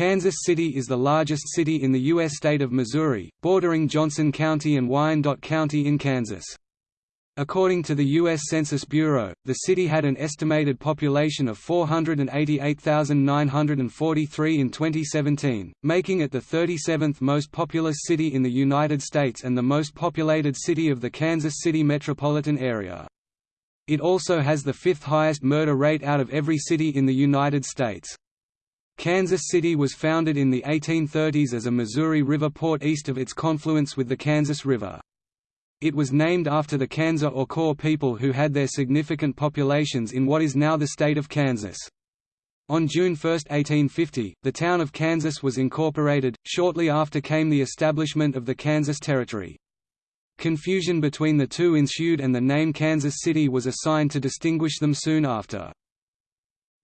Kansas City is the largest city in the U.S. state of Missouri, bordering Johnson County and Wyandotte County in Kansas. According to the U.S. Census Bureau, the city had an estimated population of 488,943 in 2017, making it the 37th most populous city in the United States and the most populated city of the Kansas City metropolitan area. It also has the fifth highest murder rate out of every city in the United States. Kansas City was founded in the 1830s as a Missouri River port east of its confluence with the Kansas River. It was named after the Kansa or Kaw people who had their significant populations in what is now the state of Kansas. On June 1, 1850, the town of Kansas was incorporated, shortly after came the establishment of the Kansas Territory. Confusion between the two ensued and the name Kansas City was assigned to distinguish them soon after.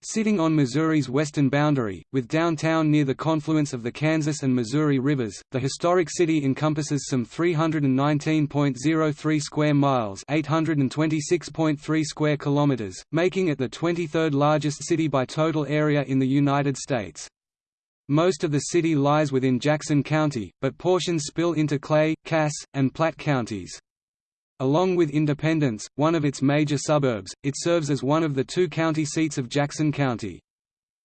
Sitting on Missouri's western boundary, with downtown near the confluence of the Kansas and Missouri rivers, the historic city encompasses some 319.03 square miles (826.3 square kilometers), making it the 23rd largest city by total area in the United States. Most of the city lies within Jackson County, but portions spill into Clay, Cass, and Platte counties. Along with Independence, one of its major suburbs, it serves as one of the two county seats of Jackson County.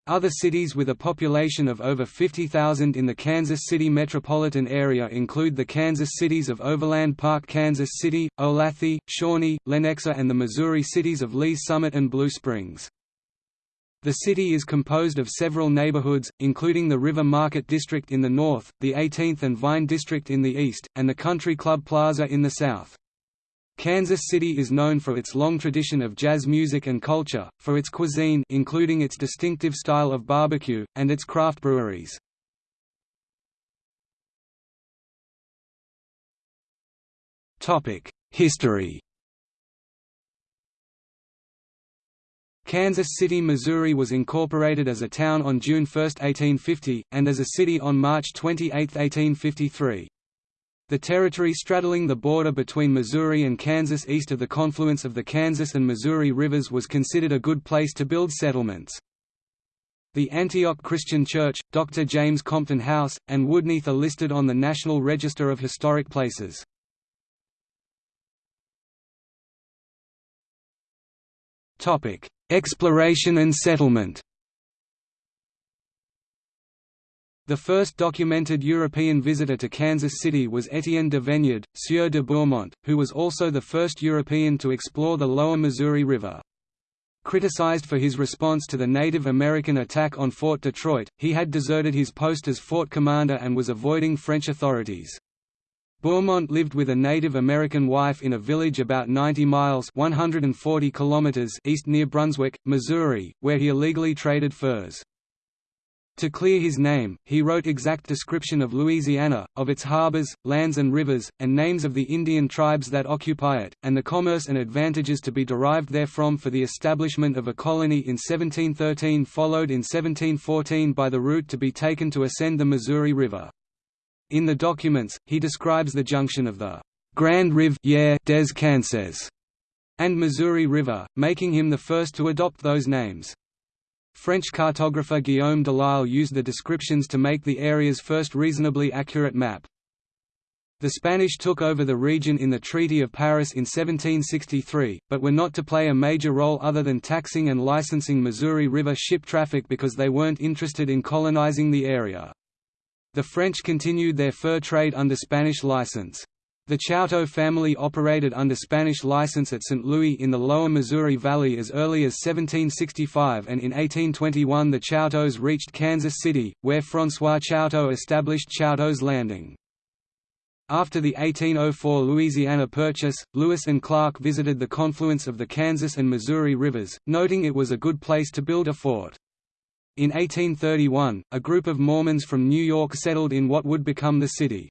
Other cities with a population of over 50,000 in the Kansas City metropolitan area include the Kansas cities of Overland Park Kansas City, Olathe, Shawnee, Lenexa and the Missouri cities of Lee's Summit and Blue Springs. The city is composed of several neighborhoods, including the River Market District in the north, the 18th and Vine District in the east, and the Country Club Plaza in the south. Kansas City is known for its long tradition of jazz music and culture, for its cuisine including its distinctive style of barbecue, and its craft breweries. History Kansas City, Missouri was incorporated as a town on June 1, 1850, and as a city on March 28, 1853. The territory straddling the border between Missouri and Kansas east of the confluence of the Kansas and Missouri rivers was considered a good place to build settlements. The Antioch Christian Church, Dr. James Compton House, and Woodneath are listed on the National Register of Historic Places. Exploration and settlement The first documented European visitor to Kansas City was Étienne de Veniard, Sieur de Bourmont, who was also the first European to explore the lower Missouri River. Criticized for his response to the Native American attack on Fort Detroit, he had deserted his post as fort commander and was avoiding French authorities. Bourmont lived with a Native American wife in a village about 90 miles 140 kilometers east near Brunswick, Missouri, where he illegally traded furs. To clear his name, he wrote exact description of Louisiana, of its harbors, lands and rivers, and names of the Indian tribes that occupy it, and the commerce and advantages to be derived therefrom for the establishment of a colony in 1713 followed in 1714 by the route to be taken to ascend the Missouri River. In the documents, he describes the junction of the Grand Rive des Kansas and Missouri River, making him the first to adopt those names. French cartographer Guillaume Delisle used the descriptions to make the area's first reasonably accurate map. The Spanish took over the region in the Treaty of Paris in 1763, but were not to play a major role other than taxing and licensing Missouri River ship traffic because they weren't interested in colonizing the area. The French continued their fur trade under Spanish license. The Chouteau family operated under Spanish license at St. Louis in the lower Missouri Valley as early as 1765 and in 1821 the Chouteaus reached Kansas City, where François Chouteau established Chouteau's Landing. After the 1804 Louisiana Purchase, Lewis and Clark visited the confluence of the Kansas and Missouri rivers, noting it was a good place to build a fort. In 1831, a group of Mormons from New York settled in what would become the city.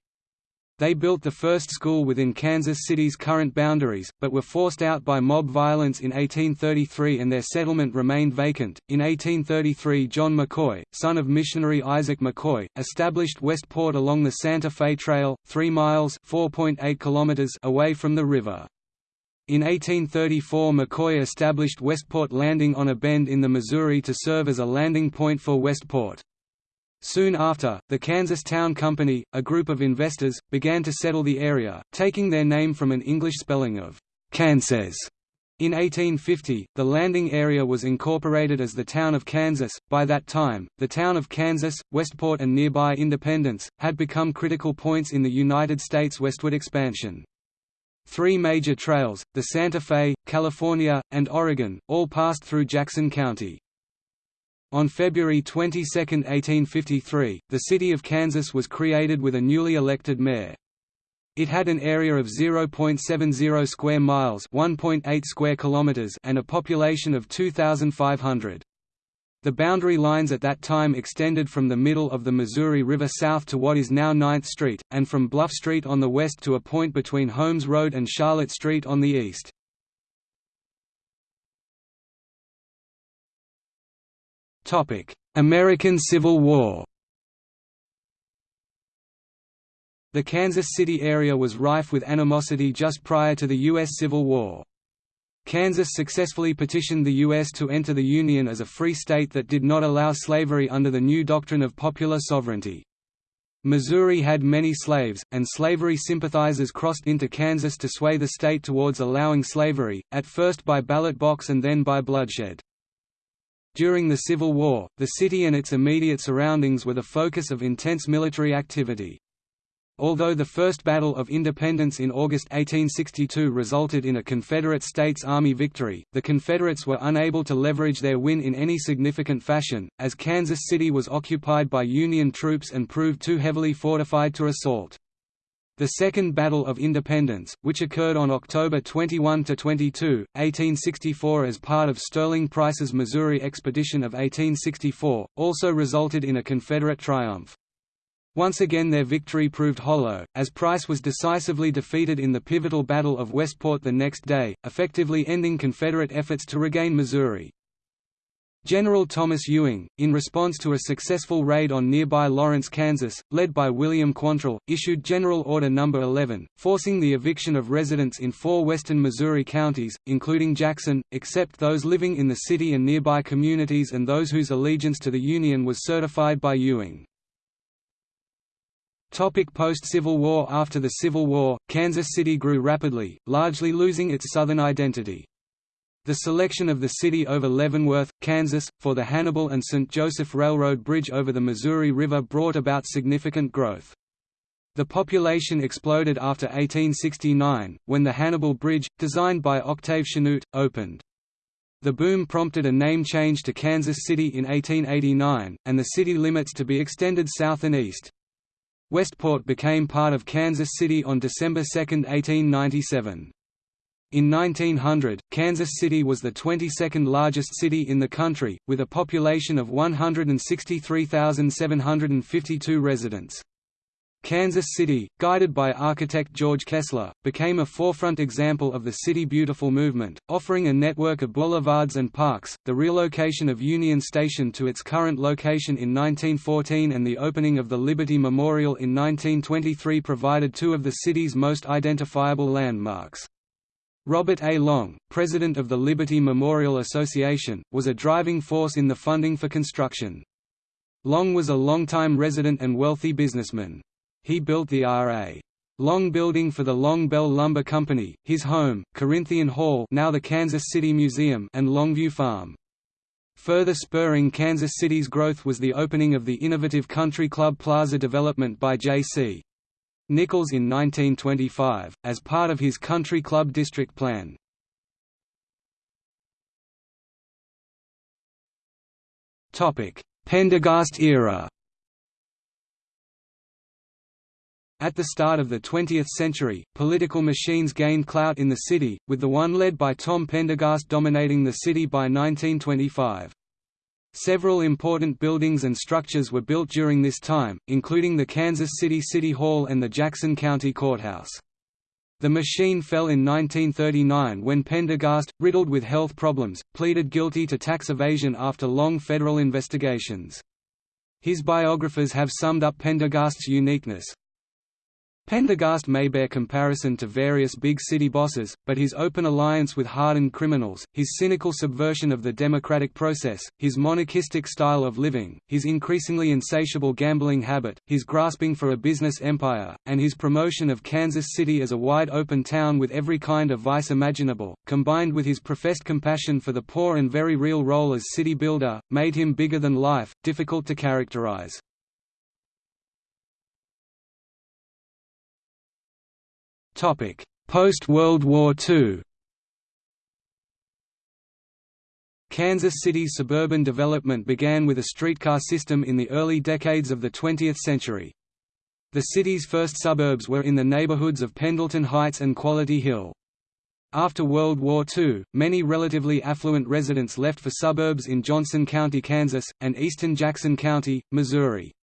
They built the first school within Kansas City's current boundaries, but were forced out by mob violence in 1833 and their settlement remained vacant. In 1833, John McCoy, son of missionary Isaac McCoy, established Westport along the Santa Fe Trail, 3 miles (4.8 kilometers) away from the river. In 1834 McCoy established Westport Landing on a bend in the Missouri to serve as a landing point for Westport. Soon after, the Kansas Town Company, a group of investors, began to settle the area, taking their name from an English spelling of Kansas. In 1850, the landing area was incorporated as the town of Kansas. By that time, the town of Kansas, Westport, and nearby Independence had become critical points in the United States westward expansion. Three major trails, the Santa Fe, California, and Oregon, all passed through Jackson County. On February 22, 1853, the city of Kansas was created with a newly elected mayor. It had an area of 0.70 square miles, 1.8 square kilometers, and a population of 2500. The boundary lines at that time extended from the middle of the Missouri River south to what is now 9th Street, and from Bluff Street on the west to a point between Holmes Road and Charlotte Street on the east. American Civil War The Kansas City area was rife with animosity just prior to the U.S. Civil War. Kansas successfully petitioned the U.S. to enter the Union as a free state that did not allow slavery under the new doctrine of popular sovereignty. Missouri had many slaves, and slavery sympathizers crossed into Kansas to sway the state towards allowing slavery, at first by ballot box and then by bloodshed. During the Civil War, the city and its immediate surroundings were the focus of intense military activity. Although the First Battle of Independence in August 1862 resulted in a Confederate States Army victory, the Confederates were unable to leverage their win in any significant fashion, as Kansas City was occupied by Union troops and proved too heavily fortified to assault. The Second Battle of Independence, which occurred on October 21–22, 1864 as part of Sterling Price's Missouri Expedition of 1864, also resulted in a Confederate triumph. Once again their victory proved hollow, as Price was decisively defeated in the pivotal Battle of Westport the next day, effectively ending Confederate efforts to regain Missouri. General Thomas Ewing, in response to a successful raid on nearby Lawrence, Kansas, led by William Quantrill, issued General Order No. 11, forcing the eviction of residents in four western Missouri counties, including Jackson, except those living in the city and nearby communities and those whose allegiance to the Union was certified by Ewing. Post-Civil War After the Civil War, Kansas City grew rapidly, largely losing its southern identity. The selection of the city over Leavenworth, Kansas, for the Hannibal and St. Joseph Railroad Bridge over the Missouri River brought about significant growth. The population exploded after 1869, when the Hannibal Bridge, designed by Octave Chanute, opened. The boom prompted a name change to Kansas City in 1889, and the city limits to be extended south and east. Westport became part of Kansas City on December 2, 1897. In 1900, Kansas City was the 22nd largest city in the country, with a population of 163,752 residents. Kansas City, guided by architect George Kessler, became a forefront example of the City Beautiful movement, offering a network of boulevards and parks. The relocation of Union Station to its current location in 1914 and the opening of the Liberty Memorial in 1923 provided two of the city's most identifiable landmarks. Robert A. Long, president of the Liberty Memorial Association, was a driving force in the funding for construction. Long was a longtime resident and wealthy businessman. He built the R.A. Long Building for the Long Bell Lumber Company, his home, Corinthian Hall now the Kansas City Museum and Longview Farm. Further spurring Kansas City's growth was the opening of the innovative Country Club Plaza development by J.C. Nichols in 1925, as part of his country club district plan. Pendergast era At the start of the 20th century, political machines gained clout in the city, with the one led by Tom Pendergast dominating the city by 1925. Several important buildings and structures were built during this time, including the Kansas City City Hall and the Jackson County Courthouse. The machine fell in 1939 when Pendergast, riddled with health problems, pleaded guilty to tax evasion after long federal investigations. His biographers have summed up Pendergast's uniqueness, Pendergast may bear comparison to various big city bosses, but his open alliance with hardened criminals, his cynical subversion of the democratic process, his monarchistic style of living, his increasingly insatiable gambling habit, his grasping for a business empire, and his promotion of Kansas City as a wide-open town with every kind of vice imaginable, combined with his professed compassion for the poor and very real role as city builder, made him bigger than life, difficult to characterize. Post-World War II Kansas City's suburban development began with a streetcar system in the early decades of the 20th century. The city's first suburbs were in the neighborhoods of Pendleton Heights and Quality Hill. After World War II, many relatively affluent residents left for suburbs in Johnson County, Kansas, and eastern Jackson County, Missouri.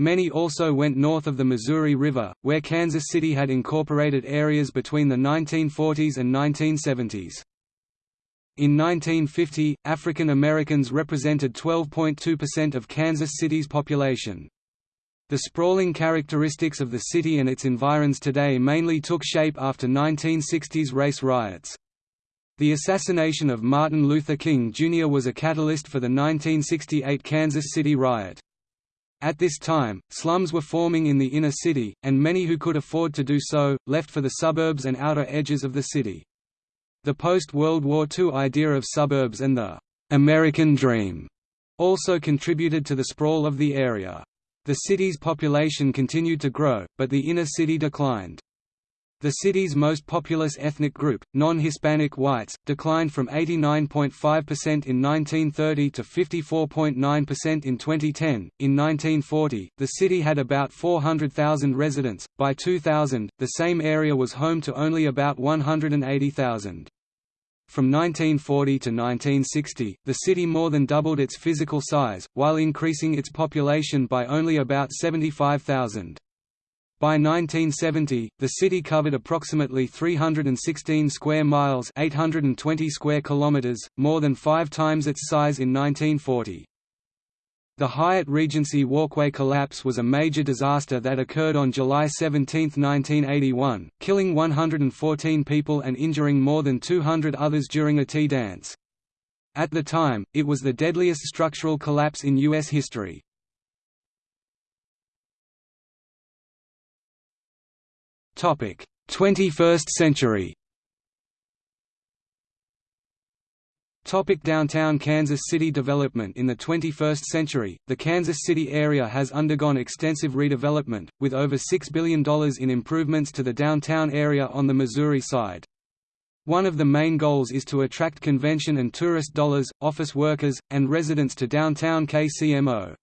Many also went north of the Missouri River, where Kansas City had incorporated areas between the 1940s and 1970s. In 1950, African Americans represented 12.2% of Kansas City's population. The sprawling characteristics of the city and its environs today mainly took shape after 1960s race riots. The assassination of Martin Luther King Jr. was a catalyst for the 1968 Kansas City riot. At this time, slums were forming in the inner city, and many who could afford to do so, left for the suburbs and outer edges of the city. The post-World War II idea of suburbs and the «American dream» also contributed to the sprawl of the area. The city's population continued to grow, but the inner city declined. The city's most populous ethnic group, non-Hispanic whites, declined from 89.5% in 1930 to 54.9% in 2010. In 1940, the city had about 400,000 residents. By 2000, the same area was home to only about 180,000. From 1940 to 1960, the city more than doubled its physical size, while increasing its population by only about 75,000. By 1970, the city covered approximately 316 square miles 820 square kilometers, more than five times its size in 1940. The Hyatt Regency Walkway collapse was a major disaster that occurred on July 17, 1981, killing 114 people and injuring more than 200 others during a tea dance. At the time, it was the deadliest structural collapse in U.S. history. 21st century Topic downtown Kansas City development In the 21st century, the Kansas City area has undergone extensive redevelopment, with over $6 billion in improvements to the downtown area on the Missouri side. One of the main goals is to attract convention and tourist dollars, office workers, and residents to downtown KCMO.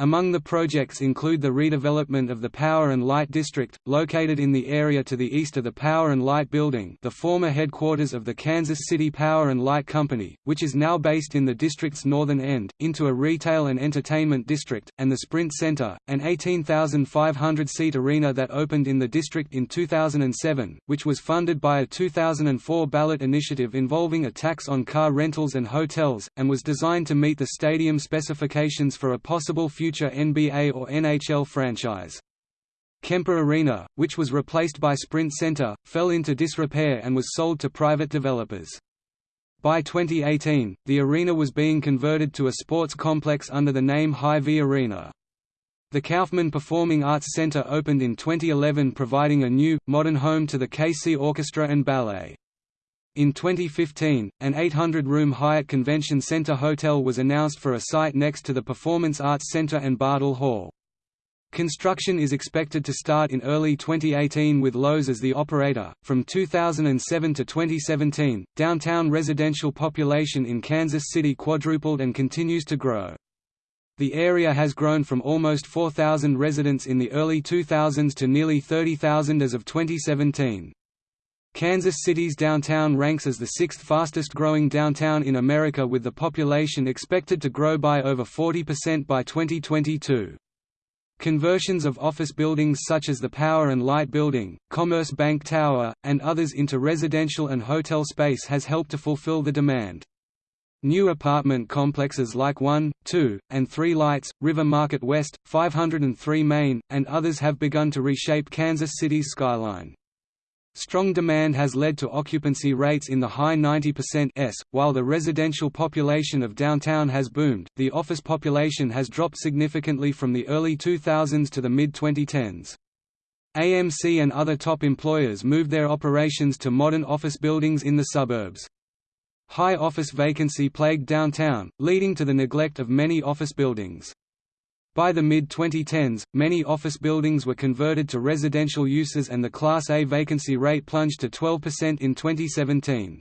Among the projects include the redevelopment of the Power and Light District, located in the area to the east of the Power and Light Building the former headquarters of the Kansas City Power and Light Company, which is now based in the district's northern end, into a retail and entertainment district, and the Sprint Center, an 18,500-seat arena that opened in the district in 2007, which was funded by a 2004 ballot initiative involving a tax on car rentals and hotels, and was designed to meet the stadium specifications for a possible future future NBA or NHL franchise. Kemper Arena, which was replaced by Sprint Center, fell into disrepair and was sold to private developers. By 2018, the arena was being converted to a sports complex under the name Hy-Vee Arena. The Kauffman Performing Arts Center opened in 2011 providing a new, modern home to the KC Orchestra and Ballet. In 2015, an 800-room Hyatt Convention Center hotel was announced for a site next to the Performance Arts Center and Bartle Hall. Construction is expected to start in early 2018 with Loews as the operator. From 2007 to 2017, downtown residential population in Kansas City quadrupled and continues to grow. The area has grown from almost 4,000 residents in the early 2000s to nearly 30,000 as of 2017. Kansas City's downtown ranks as the sixth fastest growing downtown in America with the population expected to grow by over 40% by 2022. Conversions of office buildings such as the Power and Light Building, Commerce Bank Tower, and others into residential and hotel space has helped to fulfill the demand. New apartment complexes like 1, 2, and 3 Lights, River Market West, 503 Main, and others have begun to reshape Kansas City's skyline. Strong demand has led to occupancy rates in the high 90% s, while the residential population of downtown has boomed. The office population has dropped significantly from the early 2000s to the mid 2010s. AMC and other top employers moved their operations to modern office buildings in the suburbs. High office vacancy plagued downtown, leading to the neglect of many office buildings. By the mid-2010s, many office buildings were converted to residential uses and the Class A vacancy rate plunged to 12% in 2017.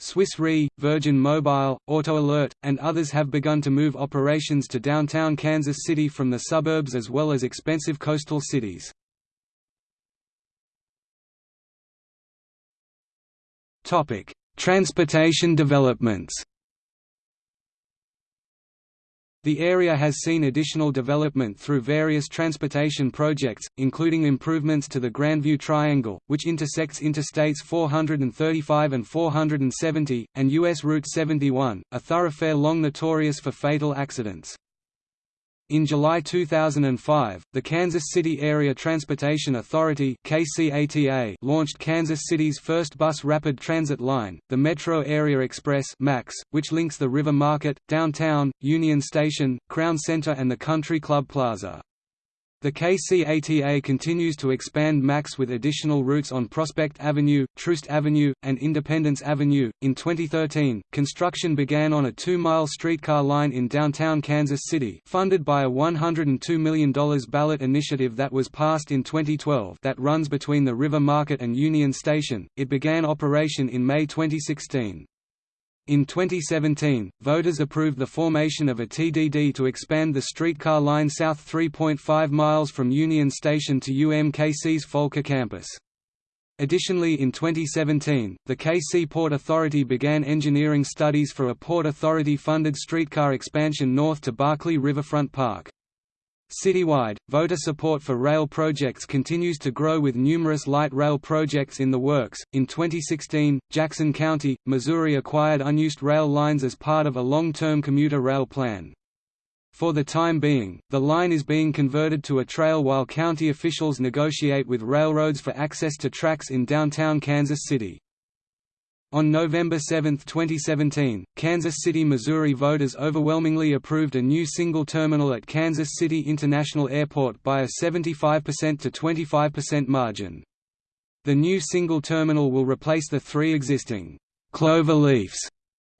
Swiss Re, Virgin Mobile, AutoAlert, and others have begun to move operations to downtown Kansas City from the suburbs as well as expensive coastal cities. Transportation developments The area has seen additional development through various transportation projects, including improvements to the Grandview Triangle, which intersects Interstates 435 and 470, and U.S. Route 71, a thoroughfare long notorious for fatal accidents. In July 2005, the Kansas City Area Transportation Authority (KCATA) launched Kansas City's first bus rapid transit line, the Metro Area Express (MAX), which links the River Market, downtown, Union Station, Crown Center and the Country Club Plaza. The KCATA continues to expand MAX with additional routes on Prospect Avenue, Troost Avenue, and Independence Avenue. In 2013, construction began on a two mile streetcar line in downtown Kansas City, funded by a $102 million ballot initiative that was passed in 2012 that runs between the River Market and Union Station. It began operation in May 2016. In 2017, voters approved the formation of a TDD to expand the streetcar line south 3.5 miles from Union Station to UMKC's Volker campus. Additionally in 2017, the KC Port Authority began engineering studies for a Port Authority-funded streetcar expansion north to Berkley Riverfront Park. Citywide, voter support for rail projects continues to grow with numerous light rail projects in the works. In 2016, Jackson County, Missouri acquired unused rail lines as part of a long term commuter rail plan. For the time being, the line is being converted to a trail while county officials negotiate with railroads for access to tracks in downtown Kansas City. On November 7, 2017, Kansas City, Missouri voters overwhelmingly approved a new single terminal at Kansas City International Airport by a 75% to 25% margin. The new single terminal will replace the three existing «clover leafs»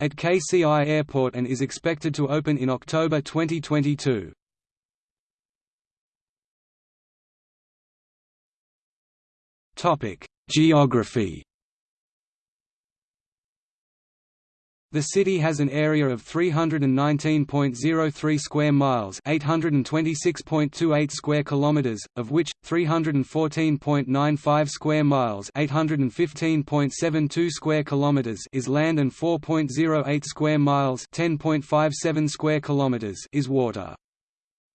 at KCI Airport and is expected to open in October 2022. Geography The city has an area of 319.03 square miles, 826.28 square kilometers, of which 314.95 square miles, 815.72 square kilometers is land and 4.08 square miles, 10.57 square kilometers is water.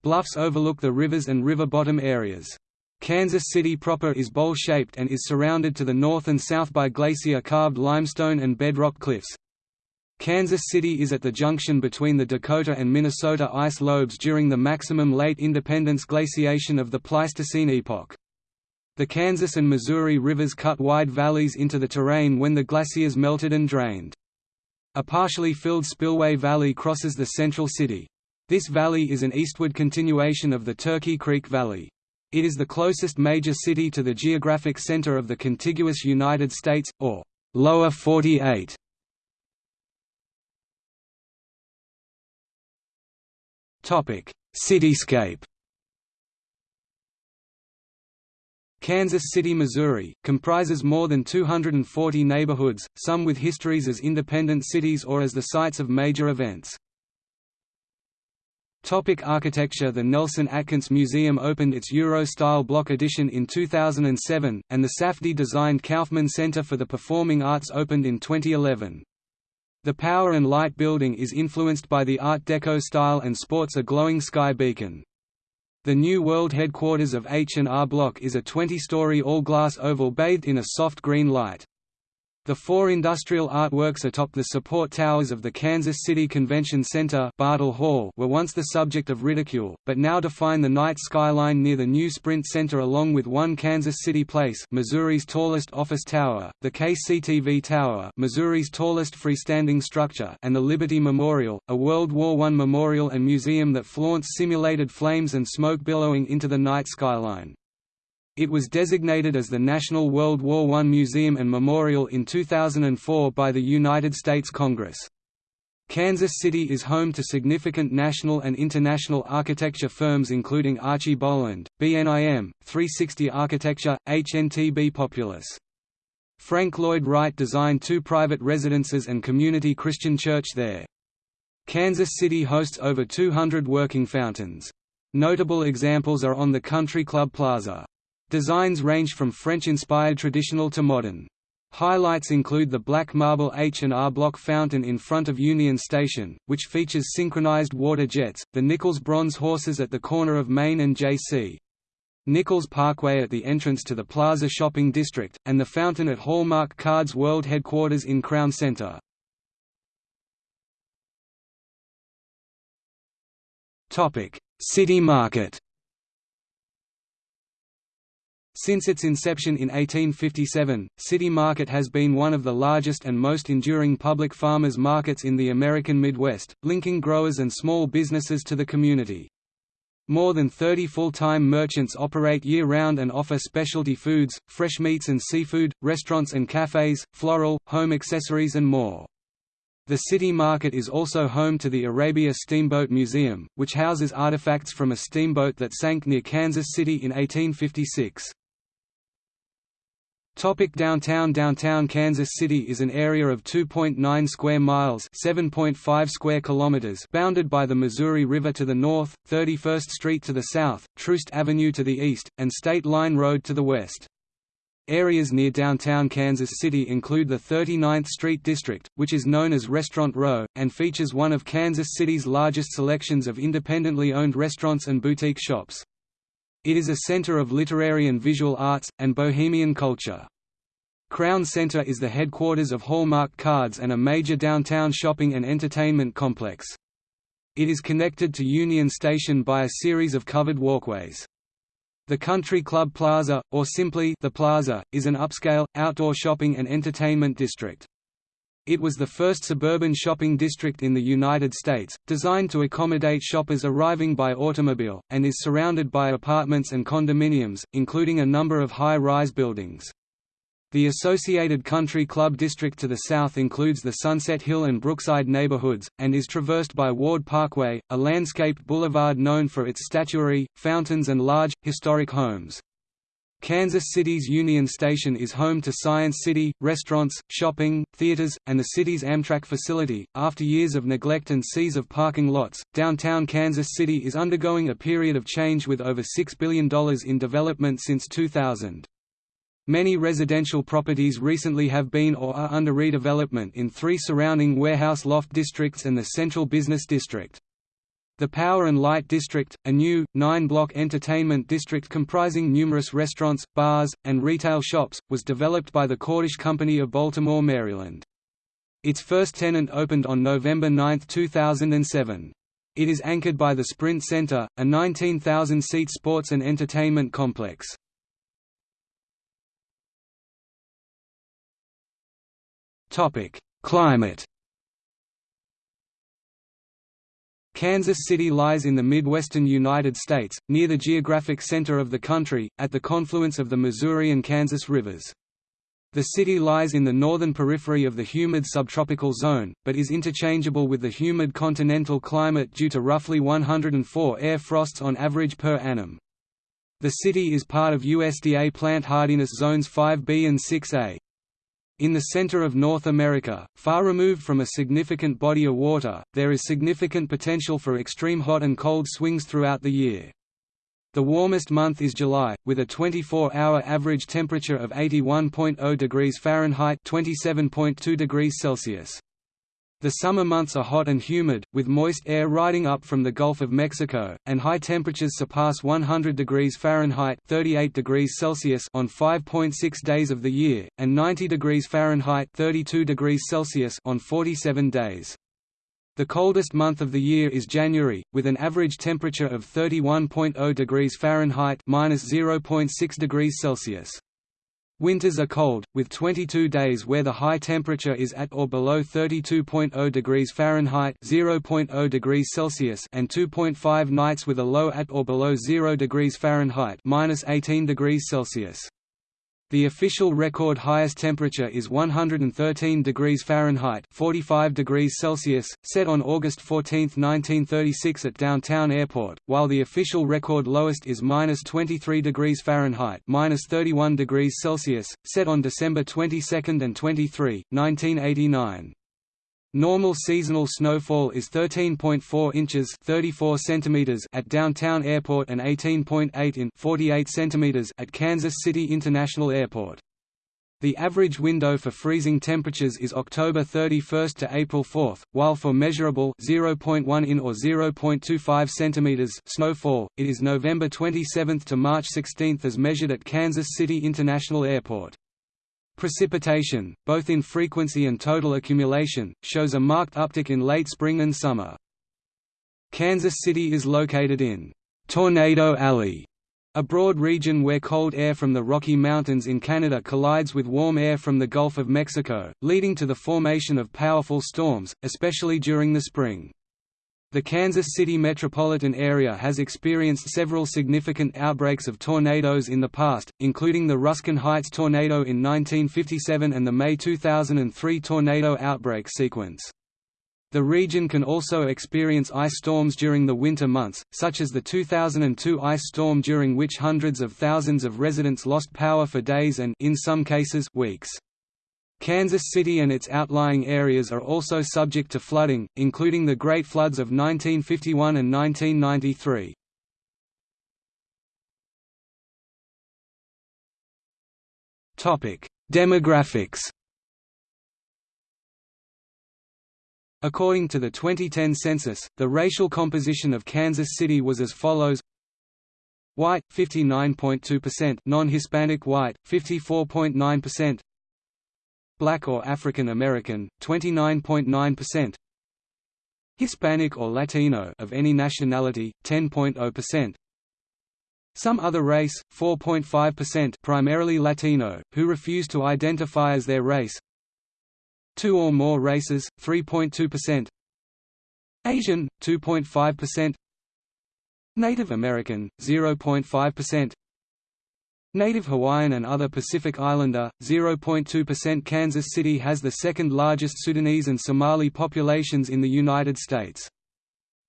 Bluffs overlook the rivers and river bottom areas. Kansas City proper is bowl-shaped and is surrounded to the north and south by glacier-carved limestone and bedrock cliffs, Kansas City is at the junction between the Dakota and Minnesota ice lobes during the maximum late independence glaciation of the Pleistocene epoch. The Kansas and Missouri rivers cut wide valleys into the terrain when the glaciers melted and drained. A partially filled spillway valley crosses the central city. This valley is an eastward continuation of the Turkey Creek Valley. It is the closest major city to the geographic center of the contiguous United States, or Lower 48. Topic: Cityscape. Kansas City, Missouri, comprises more than 240 neighborhoods, some with histories as independent cities or as the sites of major events. Topic architecture The Nelson Atkins Museum opened its Euro-style Bloch edition in 2007, and the Safdie-designed Kauffman Center for the Performing Arts opened in 2011. The Power and Light building is influenced by the Art Deco style and sports a glowing sky beacon. The new world headquarters of H&R Block is a 20-story all-glass oval bathed in a soft green light. The four industrial artworks atop the support towers of the Kansas City Convention Center Bartle Hall were once the subject of ridicule, but now define the night skyline near the new Sprint Center along with One Kansas City Place Missouri's tallest office tower, the KCTV Tower Missouri's tallest freestanding structure and the Liberty Memorial, a World War I memorial and museum that flaunts simulated flames and smoke billowing into the night skyline. It was designated as the National World War I Museum and Memorial in 2004 by the United States Congress. Kansas City is home to significant national and international architecture firms including Archie Boland, BNIM, 360 Architecture, HNTB Populous. Frank Lloyd Wright designed two private residences and community Christian church there. Kansas City hosts over 200 working fountains. Notable examples are on the Country Club Plaza. Designs range from French-inspired traditional to modern. Highlights include the black marble H&R Block fountain in front of Union Station, which features synchronized water jets, the Nichols bronze horses at the corner of Main and J.C. Nichols Parkway at the entrance to the Plaza Shopping District, and the fountain at Hallmark Cards World headquarters in Crown Center. City Market Since its inception in 1857, City Market has been one of the largest and most enduring public farmers markets in the American Midwest, linking growers and small businesses to the community. More than 30 full-time merchants operate year-round and offer specialty foods, fresh meats and seafood, restaurants and cafes, floral, home accessories and more. The city market is also home to the Arabia Steamboat Museum, which houses artifacts from a steamboat that sank near Kansas City in 1856. Topic downtown Downtown Kansas City is an area of 2.9 square miles 7.5 square kilometers bounded by the Missouri River to the north, 31st Street to the south, Troost Avenue to the east, and State Line Road to the west. Areas near downtown Kansas City include the 39th Street District, which is known as Restaurant Row, and features one of Kansas City's largest selections of independently owned restaurants and boutique shops. It is a center of literary and visual arts, and bohemian culture. Crown Center is the headquarters of Hallmark Cards and a major downtown shopping and entertainment complex. It is connected to Union Station by a series of covered walkways. The Country Club Plaza, or simply The Plaza, is an upscale, outdoor shopping and entertainment district. It was the first suburban shopping district in the United States, designed to accommodate shoppers arriving by automobile, and is surrounded by apartments and condominiums, including a number of high-rise buildings. The associated country club district to the south includes the Sunset Hill and Brookside neighborhoods, and is traversed by Ward Parkway, a landscaped boulevard known for its statuary, fountains and large, historic homes. Kansas City's Union Station is home to Science City, restaurants, shopping, theaters, and the city's Amtrak facility. After years of neglect and seas of parking lots, downtown Kansas City is undergoing a period of change with over $6 billion in development since 2000. Many residential properties recently have been or are under redevelopment in three surrounding warehouse loft districts and the central business district. The Power and Light District, a new, nine-block entertainment district comprising numerous restaurants, bars, and retail shops, was developed by the Cordish Company of Baltimore, Maryland. Its first tenant opened on November 9, 2007. It is anchored by the Sprint Center, a 19,000-seat sports and entertainment complex. Climate Kansas City lies in the midwestern United States, near the geographic center of the country, at the confluence of the Missouri and Kansas rivers. The city lies in the northern periphery of the humid subtropical zone, but is interchangeable with the humid continental climate due to roughly 104 air frosts on average per annum. The city is part of USDA plant hardiness zones 5B and 6A. In the center of North America, far removed from a significant body of water, there is significant potential for extreme hot and cold swings throughout the year. The warmest month is July, with a 24-hour average temperature of 81.0 degrees Fahrenheit 27.2 degrees Celsius. The summer months are hot and humid, with moist air riding up from the Gulf of Mexico, and high temperatures surpass 100 degrees Fahrenheit 38 degrees Celsius on 5.6 days of the year, and 90 degrees Fahrenheit 32 degrees Celsius on 47 days. The coldest month of the year is January, with an average temperature of 31.0 degrees Fahrenheit (-0.6 degrees Celsius). Winters are cold, with 22 days where the high temperature is at or below 32.0 degrees Fahrenheit (0.0 degrees Celsius) and 2.5 nights with a low at or below 0 degrees Fahrenheit (-18 degrees Celsius). The official record highest temperature is 113 degrees Fahrenheit 45 degrees Celsius, set on August 14, 1936 at Downtown Airport, while the official record lowest is minus 23 degrees Fahrenheit minus 31 degrees Celsius, set on December 22 and 23, 1989. Normal seasonal snowfall is 13.4 inches 34 centimeters at Downtown Airport and 18.8 in 48 centimeters at Kansas City International Airport. The average window for freezing temperatures is October 31 to April 4, while for measurable 0.1 in or 0.25 centimeters snowfall, it is November 27 to March 16 as measured at Kansas City International Airport. Precipitation, both in frequency and total accumulation, shows a marked uptick in late spring and summer. Kansas City is located in Tornado Alley, a broad region where cold air from the Rocky Mountains in Canada collides with warm air from the Gulf of Mexico, leading to the formation of powerful storms, especially during the spring. The Kansas City metropolitan area has experienced several significant outbreaks of tornadoes in the past, including the Ruskin Heights tornado in 1957 and the May 2003 tornado outbreak sequence. The region can also experience ice storms during the winter months, such as the 2002 ice storm during which hundreds of thousands of residents lost power for days and in some cases weeks. Kansas City and its outlying areas are also subject to flooding, including the Great Floods of 1951 and 1993. Demographics. According to the 2010 census, the racial composition of Kansas City was as follows. White, 59.2% non-Hispanic white, 54.9% Black or African American, 29.9%. Hispanic or Latino of any nationality, 10.0%. Some other race, 4.5% primarily Latino, who refuse to identify as their race. Two or more races, 3.2%. Asian, 2.5%. Native American, 0.5%. Native Hawaiian and other Pacific Islander, 0.2% Kansas City has the second largest Sudanese and Somali populations in the United States.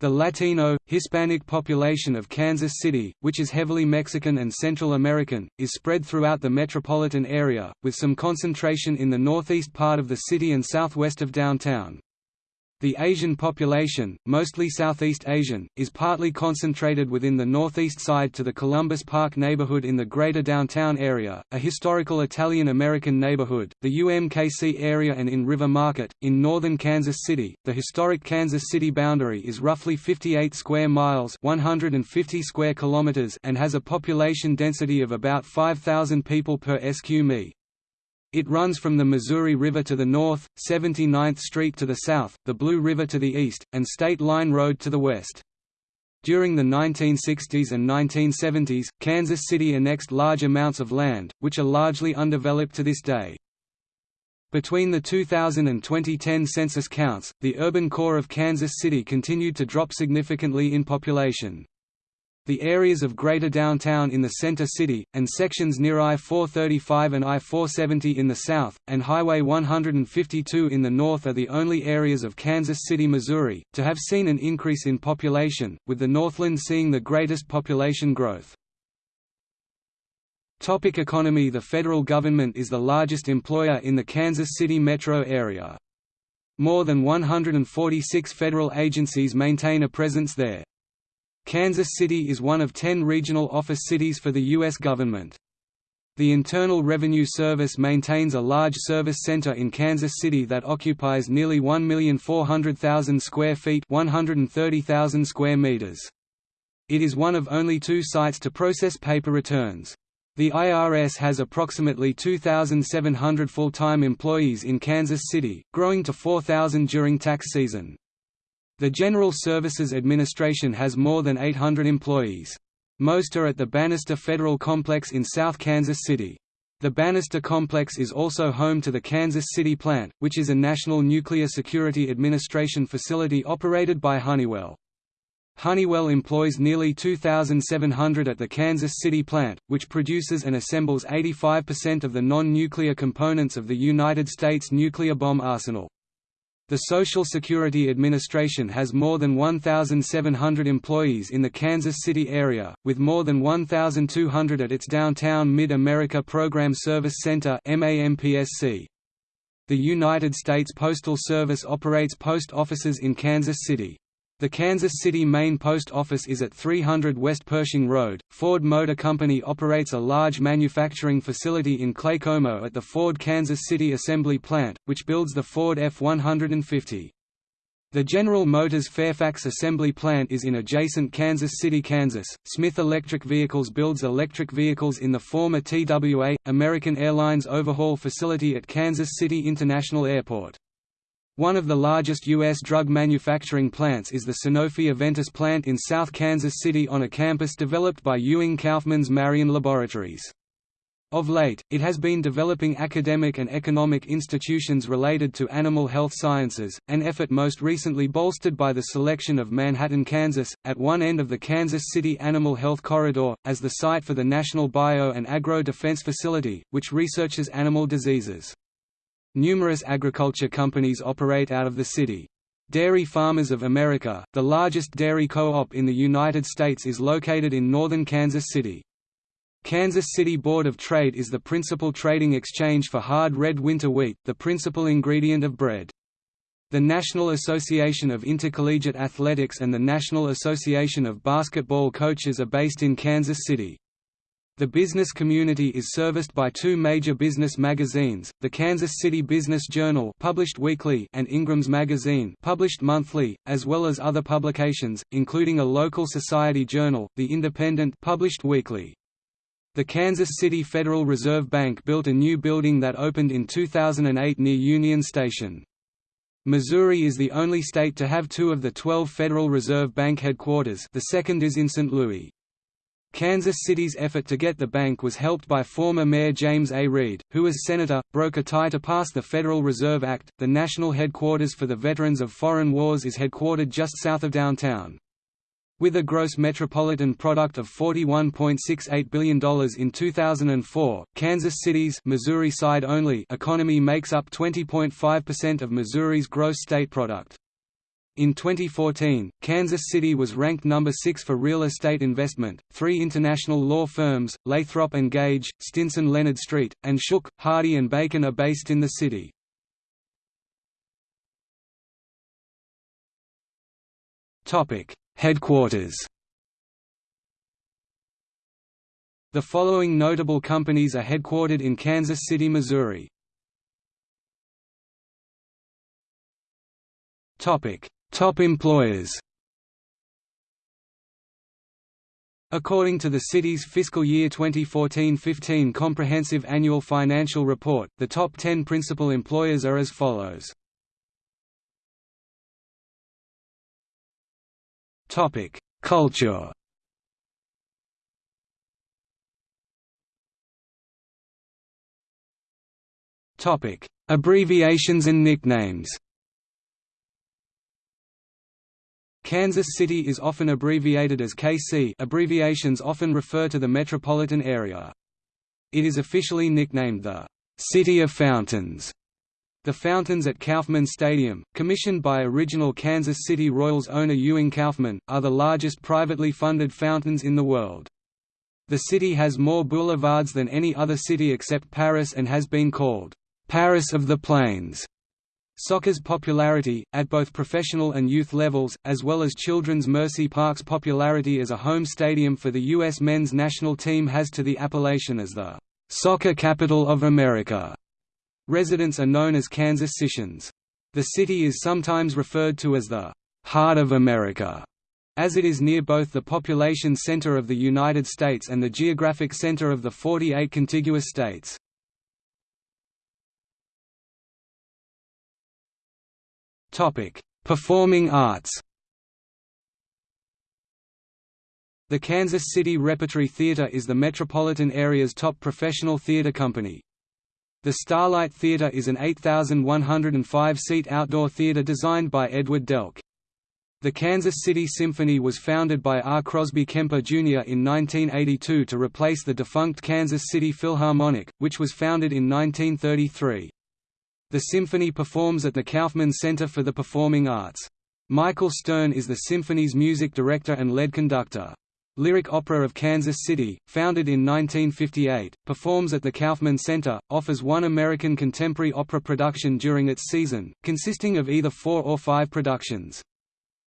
The Latino, Hispanic population of Kansas City, which is heavily Mexican and Central American, is spread throughout the metropolitan area, with some concentration in the northeast part of the city and southwest of downtown. The Asian population, mostly Southeast Asian, is partly concentrated within the northeast side to the Columbus Park neighborhood in the greater downtown area, a historical Italian-American neighborhood, the UMKC area and in River Market, in northern Kansas City. The historic Kansas City boundary is roughly 58 square miles 150 square kilometers and has a population density of about 5,000 people per sq mi. It runs from the Missouri River to the north, 79th Street to the south, the Blue River to the east, and State Line Road to the west. During the 1960s and 1970s, Kansas City annexed large amounts of land, which are largely undeveloped to this day. Between the 2000 and 2010 census counts, the urban core of Kansas City continued to drop significantly in population. The areas of Greater Downtown in the center city, and sections near I-435 and I-470 in the south, and Highway 152 in the north are the only areas of Kansas City, Missouri, to have seen an increase in population, with the Northland seeing the greatest population growth. Topic economy The federal government is the largest employer in the Kansas City metro area. More than 146 federal agencies maintain a presence there. Kansas City is one of ten regional office cities for the U.S. government. The Internal Revenue Service maintains a large service center in Kansas City that occupies nearly 1,400,000 square feet 130,000 square meters. It is one of only two sites to process paper returns. The IRS has approximately 2,700 full-time employees in Kansas City, growing to 4,000 during tax season. The General Services Administration has more than 800 employees. Most are at the Bannister Federal Complex in South Kansas City. The Bannister Complex is also home to the Kansas City plant, which is a National Nuclear Security Administration facility operated by Honeywell. Honeywell employs nearly 2,700 at the Kansas City plant, which produces and assembles 85% of the non-nuclear components of the United States nuclear bomb arsenal. The Social Security Administration has more than 1,700 employees in the Kansas City area, with more than 1,200 at its downtown Mid-America Program Service Center The United States Postal Service operates post offices in Kansas City. The Kansas City main post office is at 300 West Pershing Road. Ford Motor Company operates a large manufacturing facility in Claycomo at the Ford Kansas City Assembly Plant, which builds the Ford F-150. The General Motors Fairfax Assembly Plant is in adjacent Kansas City, Kansas. Smith Electric Vehicles builds electric vehicles in the former TWA, American Airlines overhaul facility at Kansas City International Airport. One of the largest U.S. drug manufacturing plants is the Sanofi Aventis plant in South Kansas City on a campus developed by Ewing Kauffman's Marion Laboratories. Of late, it has been developing academic and economic institutions related to animal health sciences, an effort most recently bolstered by the selection of Manhattan, Kansas, at one end of the Kansas City Animal Health Corridor, as the site for the National Bio and Agro Defense Facility, which researches animal diseases. Numerous agriculture companies operate out of the city. Dairy Farmers of America, the largest dairy co-op in the United States is located in northern Kansas City. Kansas City Board of Trade is the principal trading exchange for hard red winter wheat, the principal ingredient of bread. The National Association of Intercollegiate Athletics and the National Association of Basketball Coaches are based in Kansas City. The business community is serviced by two major business magazines, the Kansas City Business Journal published weekly and Ingram's Magazine published monthly, as well as other publications, including a local society journal, The Independent published weekly. The Kansas City Federal Reserve Bank built a new building that opened in 2008 near Union Station. Missouri is the only state to have two of the 12 Federal Reserve Bank headquarters the second is in St. Louis. Kansas City's effort to get the bank was helped by former Mayor James A. Reed, who as senator, broke a tie to pass the Federal Reserve Act. The national headquarters for the Veterans of Foreign Wars is headquartered just south of downtown. With a gross metropolitan product of $41.68 billion in 2004, Kansas City's Missouri side only economy makes up 20.5% of Missouri's gross state product. In 2014, Kansas City was ranked number 6 for real estate investment. Three international law firms, Lathrop Gage, Stinson Leonard Street, and Shook, Hardy Bacon are based in the city. Topic: Headquarters. The following notable companies are headquartered in Kansas City, Missouri. Topic: Top employers According to the city's fiscal year 2014-15 Comprehensive Annual Financial Report, the top 10 principal employers are as follows. Topic: Culture. Topic: Abbreviations and nicknames. Kansas City is often abbreviated as KC abbreviations often refer to the metropolitan area. It is officially nicknamed the «City of Fountains». The fountains at Kauffman Stadium, commissioned by original Kansas City Royals owner Ewing Kauffman, are the largest privately funded fountains in the world. The city has more boulevards than any other city except Paris and has been called, "...Paris of the Plains." Soccer's popularity, at both professional and youth levels, as well as Children's Mercy Park's popularity as a home stadium for the U.S. men's national team has to the appellation as the "'Soccer Capital of America'". Residents are known as Kansas Citians. The city is sometimes referred to as the "'Heart of America' as it is near both the population center of the United States and the geographic center of the 48 contiguous states. Performing arts The Kansas City Repertory Theater is the metropolitan area's top professional theater company. The Starlight Theater is an 8,105-seat outdoor theater designed by Edward Delk. The Kansas City Symphony was founded by R. Crosby Kemper Jr. in 1982 to replace the defunct Kansas City Philharmonic, which was founded in 1933. The symphony performs at the Kauffman Center for the Performing Arts. Michael Stern is the symphony's music director and lead conductor. Lyric Opera of Kansas City, founded in 1958, performs at the Kauffman Center, offers one American contemporary opera production during its season, consisting of either four or five productions.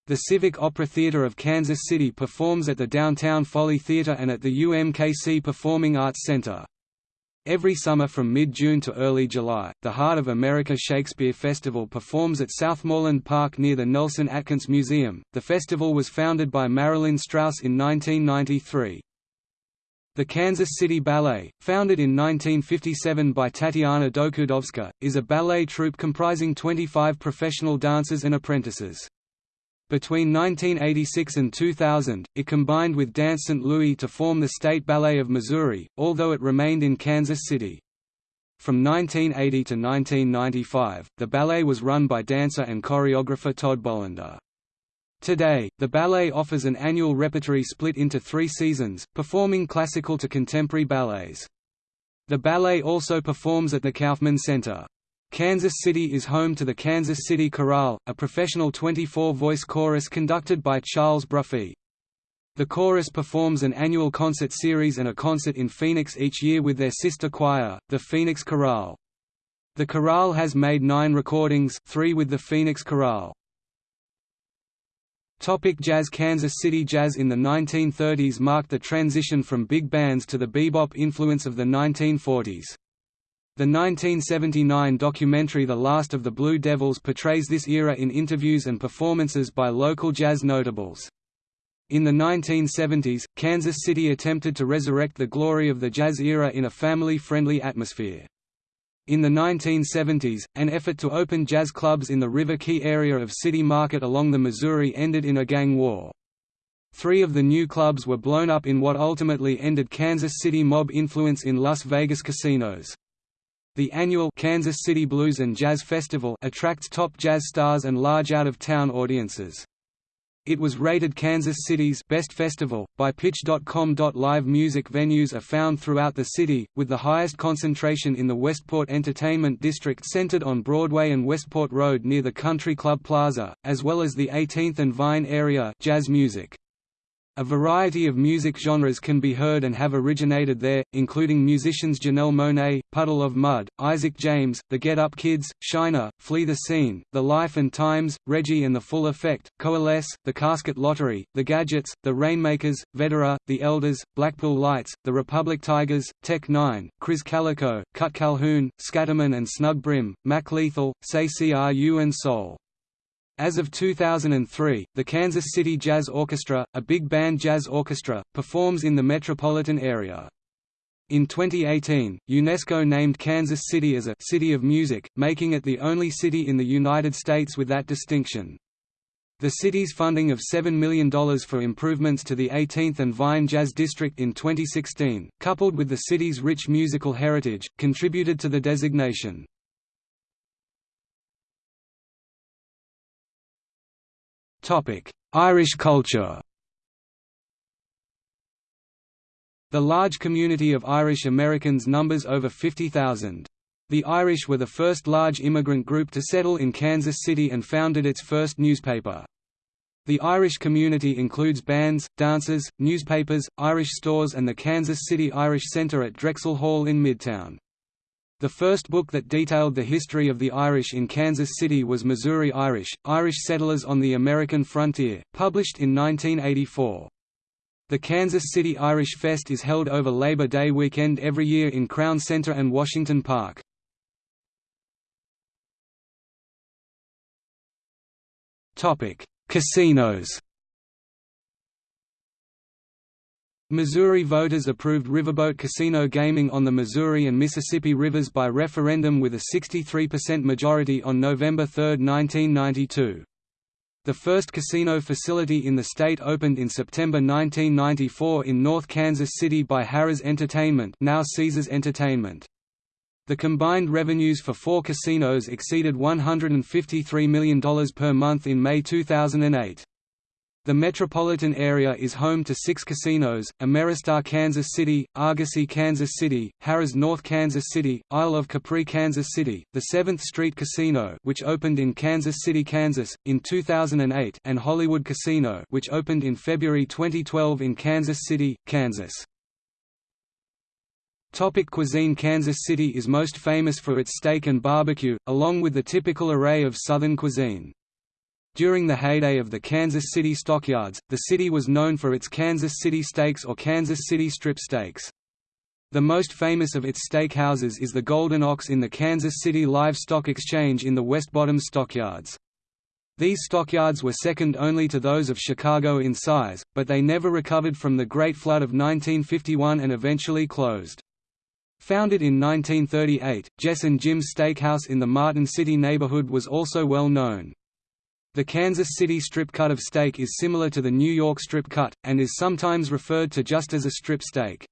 The Civic Opera Theater of Kansas City performs at the Downtown Folly Theater and at the UMKC Performing Arts Center. Every summer from mid-June to early July, the Heart of America Shakespeare Festival performs at Southmoreland Park near the Nelson Atkins Museum. The festival was founded by Marilyn Strauss in 1993. The Kansas City Ballet, founded in 1957 by Tatiana Dokoudovska, is a ballet troupe comprising 25 professional dancers and apprentices. Between 1986 and 2000, it combined with Dance St. Louis to form the State Ballet of Missouri, although it remained in Kansas City. From 1980 to 1995, the ballet was run by dancer and choreographer Todd Bolender. Today, the ballet offers an annual repertory split into three seasons, performing classical to contemporary ballets. The ballet also performs at the Kauffman Center. Kansas City is home to the Kansas City Chorale, a professional 24-voice chorus conducted by Charles Bruffy. The chorus performs an annual concert series and a concert in Phoenix each year with their sister choir, the Phoenix Chorale. The chorale has made nine recordings three with the Phoenix Chorale. Topic jazz Kansas City jazz in the 1930s marked the transition from big bands to the bebop influence of the 1940s. The 1979 documentary The Last of the Blue Devils portrays this era in interviews and performances by local jazz notables. In the 1970s, Kansas City attempted to resurrect the glory of the jazz era in a family-friendly atmosphere. In the 1970s, an effort to open jazz clubs in the River Quay area of City Market along the Missouri ended in a gang war. Three of the new clubs were blown up in what ultimately ended Kansas City mob influence in Las Vegas casinos. The annual Kansas City Blues and Jazz Festival attracts top jazz stars and large out-of-town audiences. It was rated Kansas City's best festival by Pitch.com. Live music venues are found throughout the city, with the highest concentration in the Westport Entertainment District centered on Broadway and Westport Road near the Country Club Plaza, as well as the 18th and Vine area jazz music. A variety of music genres can be heard and have originated there, including musicians Janelle Monáe, Puddle of Mudd, Isaac James, The Get Up Kids, Shiner, Flee the Scene, The Life and Times, Reggie and the Full Effect, Coalesce, The Casket Lottery, The Gadjits, The Rainmakers, Vedera, The Elders, Blackpool Lights, The Republic Tigers, Tech N9ne, Krizz Kaliko, Calhoun, Skatterman and Snug Brung, Mac Lethal, Say CRU and Soul. As of 2003, the Kansas City Jazz Orchestra, a big band jazz orchestra, performs in the metropolitan area. In 2018, UNESCO named Kansas City as a «City of Music», making it the only city in the United States with that distinction. The city's funding of $7 million for improvements to the 18th and Vine Jazz District in 2016, coupled with the city's rich musical heritage, contributed to the designation. Irish culture The large community of Irish Americans numbers over 50,000. The Irish were the first large immigrant group to settle in Kansas City and founded its first newspaper. The Irish community includes bands, dancers, newspapers, Irish stores and the Kansas City Irish Center at Drexel Hall in Midtown. The first book that detailed the history of the Irish in Kansas City was Missouri Irish, Irish Settlers on the American Frontier, published in 1984. The Kansas City Irish Fest is held over Labor Day weekend every year in Crown Center and Washington Park. Casinos Missouri voters approved riverboat casino gaming on the Missouri and Mississippi rivers by referendum with a 63% majority on November 3, 1992. The first casino facility in the state opened in September 1994 in North Kansas City by Harrah's Entertainment now Caesars Entertainment. The combined revenues for four casinos exceeded $153 million per month in May 2008. The metropolitan area is home to six casinos, Ameristar Kansas City, Argosy Kansas City, Harrah's North Kansas City, Isle of Capri Kansas City, the 7th Street Casino which opened in Kansas City, Kansas, in 2008 and Hollywood Casino which opened in February 2012 in Kansas City, Kansas. Topic cuisine Kansas City is most famous for its steak and barbecue, along with the typical array of Southern cuisine. During the heyday of the Kansas City stockyards, the city was known for its Kansas City steaks or Kansas City strip steaks. The most famous of its steakhouses is the Golden Ox in the Kansas City Livestock Exchange in the West Bottoms stockyards. These stockyards were second only to those of Chicago in size, but they never recovered from the Great Flood of 1951 and eventually closed. Founded in 1938, Jess and Jim's Steakhouse in the Martin City neighborhood was also well known. The Kansas City strip cut of steak is similar to the New York strip cut, and is sometimes referred to just as a strip steak.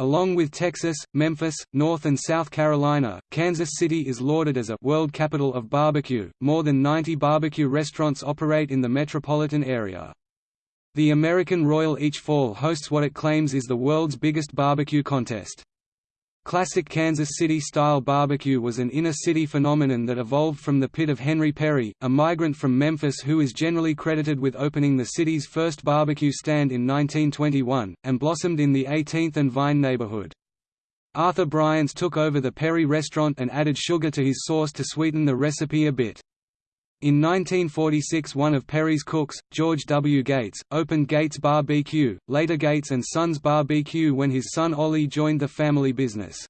Along with Texas, Memphis, North and South Carolina, Kansas City is lauded as a «world capital of barbecue». More than 90 barbecue restaurants operate in the metropolitan area. The American Royal each fall hosts what it claims is the world's biggest barbecue contest. Classic Kansas City-style barbecue was an inner-city phenomenon that evolved from the pit of Henry Perry, a migrant from Memphis who is generally credited with opening the city's first barbecue stand in 1921, and blossomed in the 18th and Vine neighborhood. Arthur Bryant's took over the Perry restaurant and added sugar to his sauce to sweeten the recipe a bit. In 1946 one of Perry's cooks, George W. Gates, opened Gates BBQ, later Gates & Sons BBQ when his son Ollie joined the family business.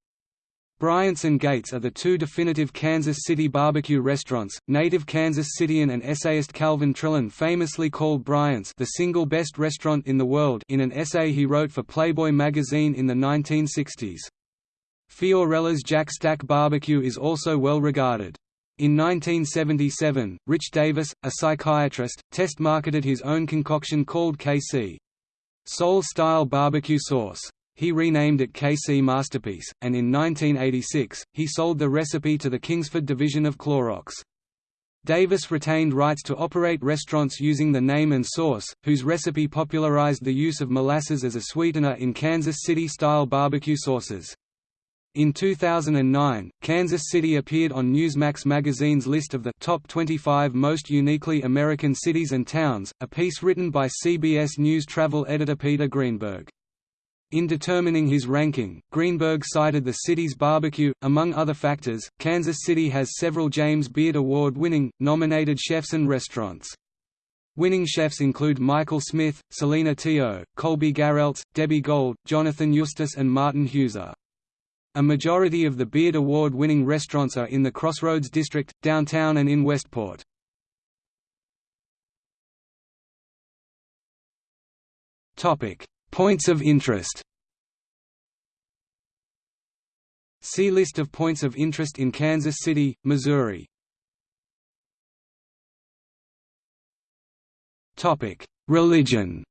Bryant's and Gates are the two definitive Kansas City barbecue restaurants. Native Kansas Cityan and essayist Calvin Trillin famously called Bryant's the single best restaurant in the world in an essay he wrote for Playboy magazine in the 1960s. Fiorella's Jack Stack Barbecue is also well regarded. In 1977, Rich Davis, a psychiatrist, test-marketed his own concoction called KC. Soul-style barbecue sauce. He renamed it KC Masterpiece, and in 1986, he sold the recipe to the Kingsford division of Clorox. Davis retained rights to operate restaurants using the name and sauce, whose recipe popularized the use of molasses as a sweetener in Kansas City-style barbecue sauces. In 2009, Kansas City appeared on Newsmax magazine's list of the top 25 most uniquely American cities and towns, a piece written by CBS News travel editor Peter Greenberg. In determining his ranking, Greenberg cited the city's barbecue. Among other factors, Kansas City has several James Beard Award winning, nominated chefs and restaurants. Winning chefs include Michael Smith, Celina Tio, Colby Garrelts, Debbie Gold, Jonathan Justus and Martin Heuser. A majority of the Beard Award-winning restaurants are in the Crossroads District, downtown and in Westport. Points of interest See List of points of interest in Kansas City, Missouri. Religion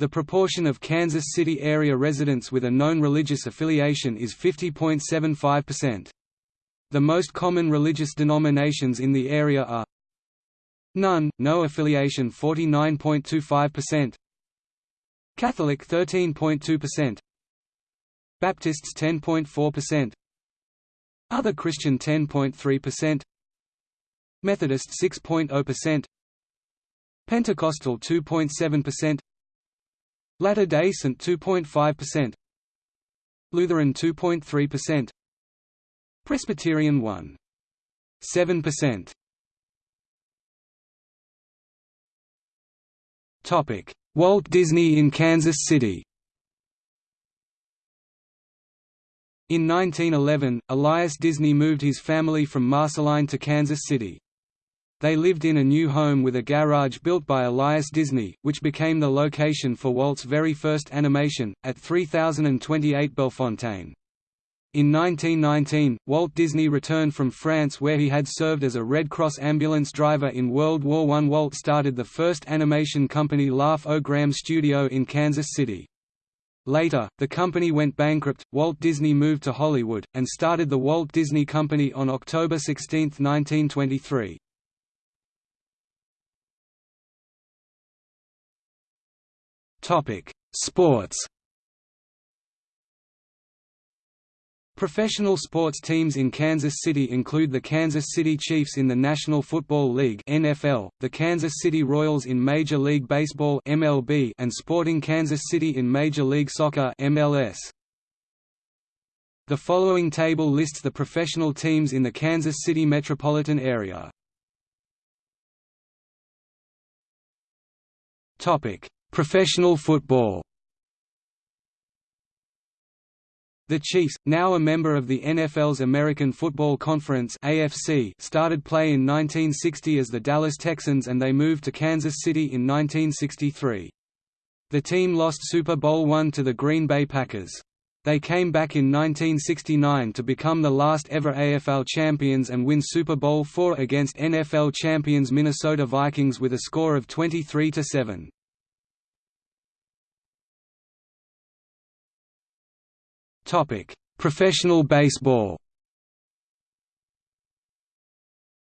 The proportion of Kansas City area residents with a known religious affiliation is 50.75%. The most common religious denominations in the area are None, no affiliation 49.25%, Catholic 13.2%, Baptists 10.4%, Other Christian 10.3%, Methodist 6.0%, Pentecostal 2.7%, Latter-day Saint 2.5%, Lutheran 2.3%, Presbyterian 1.7%. Topic: Walt Disney in Kansas City. In 1911, Elias Disney moved his family from Marceline to Kansas City. They lived in a new home with a garage built by Elias Disney, which became the location for Walt's very first animation, at 3028 Bellefontaine. In 1919, Walt Disney returned from France where he had served as a Red Cross ambulance driver in World War I. Walt started the first animation company Laugh O' Studio in Kansas City. Later, the company went bankrupt. Walt Disney moved to Hollywood, and started the Walt Disney Company on October 16, 1923. Sports Professional sports teams in Kansas City include the Kansas City Chiefs in the National Football League (NFL), the Kansas City Royals in Major League Baseball (MLB), and Sporting Kansas City in Major League Soccer (MLS). The following table lists the professional teams in the Kansas City metropolitan area. Topic: Professional football. The Chiefs, now a member of the NFL's American Football Conference (AFC), started play in 1960 as the Dallas Texans and they moved to Kansas City in 1963. The team lost Super Bowl I to the Green Bay Packers. They came back in 1969 to become the last ever AFL champions and win Super Bowl IV against NFL champions Minnesota Vikings with a score of 23–7. Professional baseball.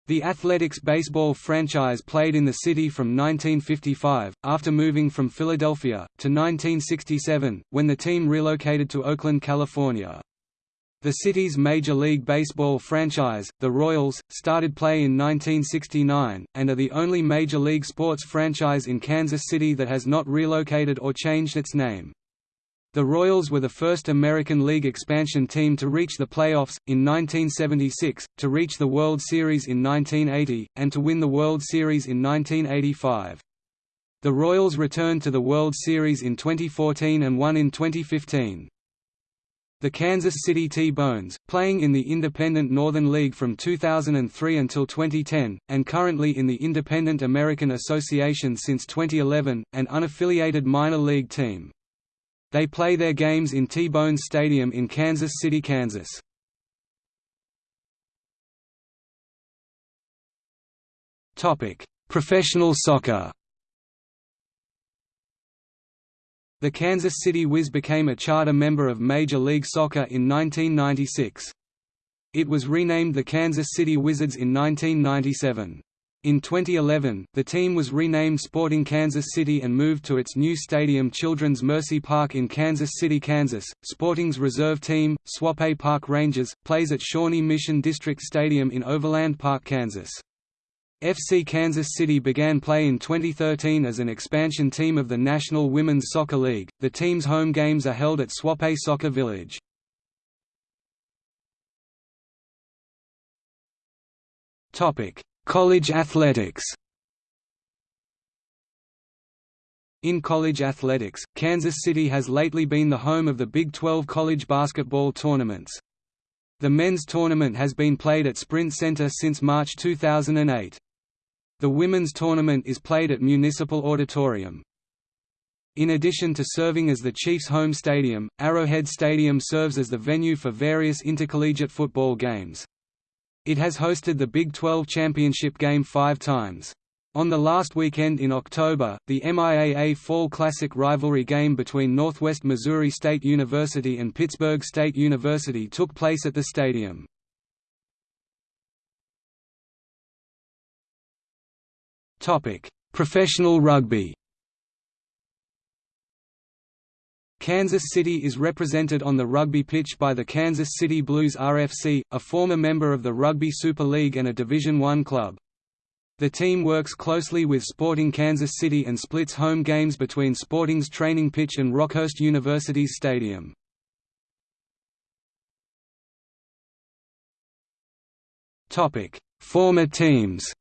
The Athletics baseball franchise played in the city from 1955, after moving from Philadelphia, to 1967, when the team relocated to Oakland, California. The city's Major League Baseball franchise, the Royals, started play in 1969, and are the only Major League sports franchise in Kansas City that has not relocated or changed its name. The Royals were the first American League expansion team to reach the playoffs, in 1976, to reach the World Series in 1980, and to win the World Series in 1985. The Royals returned to the World Series in 2014 and won in 2015. The Kansas City T-Bones, playing in the Independent Northern League from 2003 until 2010, and currently in the Independent American Association since 2011, an unaffiliated minor league team. They play their games in T-Bone Stadium in Kansas City, Kansas. Topic: Professional soccer The Kansas City Wiz became a charter member of Major League Soccer in 1996. It was renamed the Kansas City Wizards in 1997. In 2011, the team was renamed Sporting Kansas City and moved to its new stadium Children's Mercy Park in Kansas City, Kansas. Sporting's reserve team, Swope Park Rangers, plays at Shawnee Mission District Stadium in Overland Park, Kansas. FC Kansas City began play in 2013 as an expansion team of the National Women's Soccer League. The team's home games are held at Swope Soccer Village. Topic: College athletics In college athletics, Kansas City has lately been the home of the Big 12 college basketball tournaments. The men's tournament has been played at Sprint Center since March 2008. The women's tournament is played at Municipal Auditorium. In addition to serving as the Chiefs' home stadium, Arrowhead Stadium serves as the venue for various intercollegiate football games. It has hosted the Big 12 championship game five times. On the last weekend in October, the MIAA Fall Classic rivalry game between Northwest Missouri State University and Pittsburg State University took place at the stadium. Professional rugby Kansas City is represented on the rugby pitch by the Kansas City Blues RFC, a former member of the Rugby Super League and a Division I club. The team works closely with Sporting Kansas City and splits home games between Sporting's training pitch and Rockhurst University's stadium. Former teams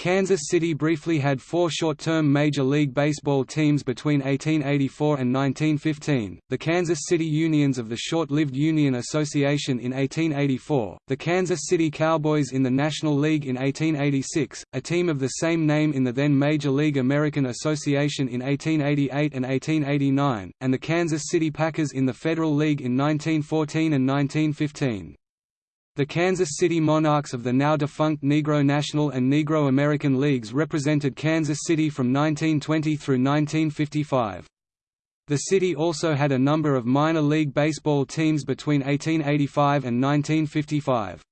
Kansas City briefly had four short-term Major League Baseball teams between 1884 and 1915, the Kansas City Unions of the short-lived Union Association in 1884, the Kansas City Cowboys in the National League in 1886, a team of the same name in the then Major League American Association in 1888 and 1889, and the Kansas City Packers in the Federal League in 1914 and 1915. The Kansas City Monarchs of the now-defunct Negro National and Negro American Leagues represented Kansas City from 1920 through 1955. The city also had a number of minor league baseball teams between 1885 and 1955.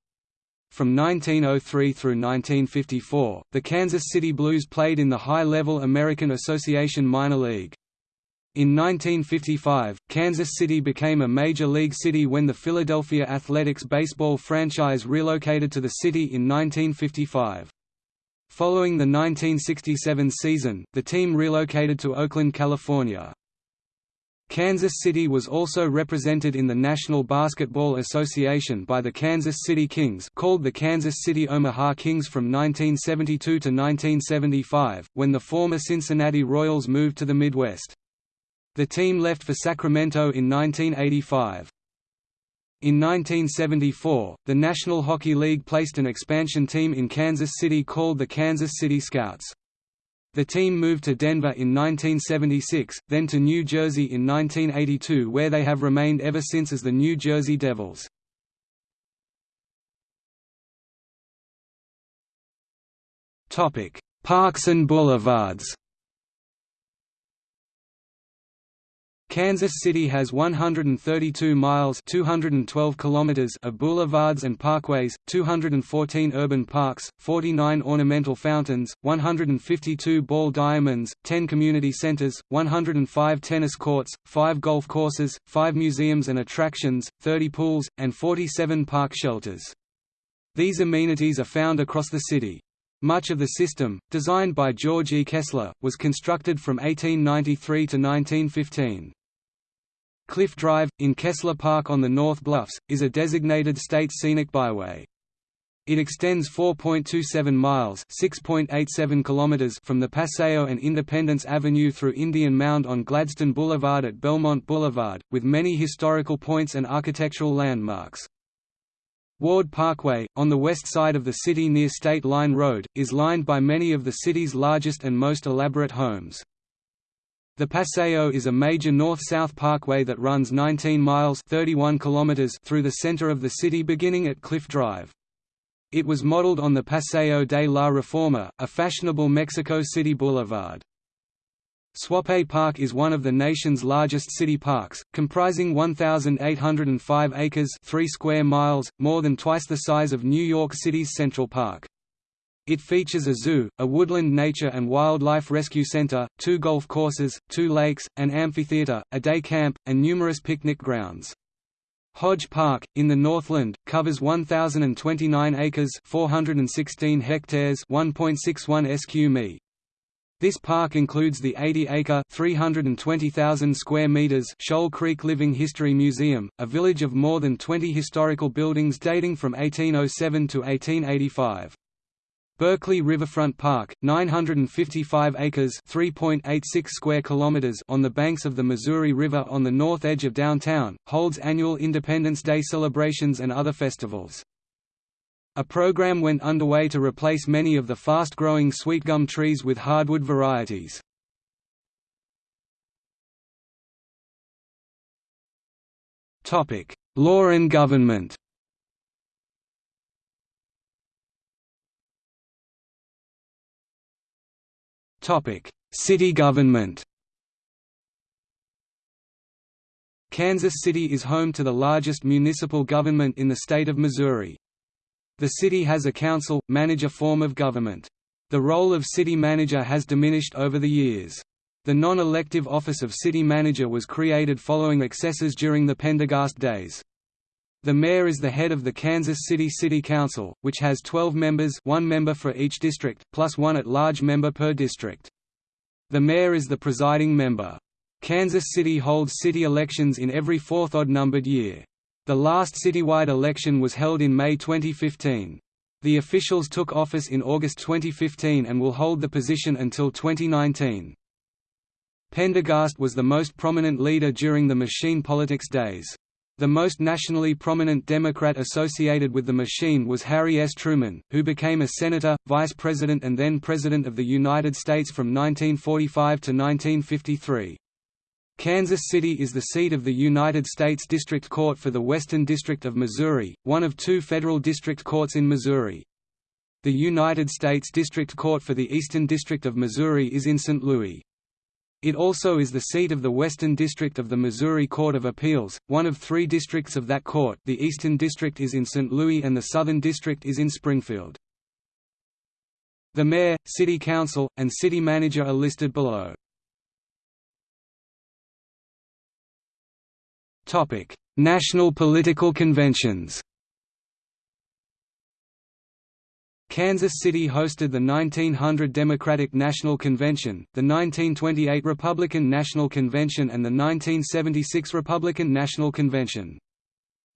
From 1903 through 1954, the Kansas City Blues played in the high-level American Association Minor League. In 1955, Kansas City became a major league city when the Philadelphia Athletics baseball franchise relocated to the city in 1955. Following the 1967 season, the team relocated to Oakland, California. Kansas City was also represented in the National Basketball Association by the Kansas City Kings called the Kansas City Omaha Kings from 1972 to 1975, when the former Cincinnati Royals moved to the Midwest. The team left for Sacramento in 1985. In 1974, the National Hockey League placed an expansion team in Kansas City called the Kansas City Scouts. The team moved to Denver in 1976, then to New Jersey in 1982 where they have remained ever since as the New Jersey Devils. Parks and boulevards Kansas City has 132 miles 212 kilometers of boulevards and parkways, 214 urban parks, 49 ornamental fountains, 152 ball diamonds, 10 community centers, 105 tennis courts, 5 golf courses, 5 museums and attractions, 30 pools, and 47 park shelters. These amenities are found across the city. Much of the system, designed by George E. Kessler, was constructed from 1893 to 1915. Cliff Drive, in Kessler Park on the North Bluffs, is a designated state scenic byway. It extends 4.27 miles (6.87 kilometers) from the Paseo and Independence Avenue through Indian Mound on Gladstone Boulevard at Belmont Boulevard, with many historical points and architectural landmarks. Ward Parkway, on the west side of the city near State Line Road, is lined by many of the city's largest and most elaborate homes. The Paseo is a major north-south parkway that runs 19 miles 31 kilometers through the center of the city beginning at Cliff Drive. It was modeled on the Paseo de la Reforma, a fashionable Mexico City boulevard. Swope Park is one of the nation's largest city parks, comprising 1,805 acres 3 square miles, more than twice the size of New York City's Central Park. It features a zoo, a woodland nature and wildlife rescue center, two golf courses, two lakes, an amphitheater, a day camp, and numerous picnic grounds. Hodge Park, in the Northland, covers 1,029 acres 416 hectares 1.61 sq mi. This park includes the 80-acre (320,000 square meters) Shoal Creek Living History Museum, a village of more than 20 historical buildings dating from 1807 to 1885. Berkley Riverfront Park, 955 acres (3.86 square kilometers) on the banks of the Missouri River on the north edge of downtown, holds annual Independence Day celebrations and other festivals. A program went underway to replace many of the fast-growing sweetgum trees with hardwood varieties. Law and government City government Kansas City is home to the largest municipal government in the state of Missouri. The city has a council-manager form of government. The role of city manager has diminished over the years. The non-elective office of city manager was created following excesses during the Pendergast days. The mayor is the head of the Kansas City City Council, which has 12 members one member for each district, plus one at-large member per district. The mayor is the presiding member. Kansas City holds city elections in every fourth odd-numbered year. The last citywide election was held in May 2015. The officials took office in August 2015 and will hold the position until 2019. Pendergast was the most prominent leader during the machine politics days. The most nationally prominent Democrat associated with the machine was Harry S. Truman, who became a senator, vice president and then president of the United States from 1945 to 1953. Kansas City is the seat of the United States District Court for the Western District of Missouri, one of two federal district courts in Missouri. The United States District Court for the Eastern District of Missouri is in St. Louis. It also is the seat of the Western District of the Missouri Court of Appeals, one of three districts of that court the Eastern District is in St. Louis and the Southern District is in Springfield. The mayor, city council, and city manager are listed below. National political conventions. Kansas City hosted the 1900 Democratic National Convention, the 1928 Republican National Convention and the 1976 Republican National Convention.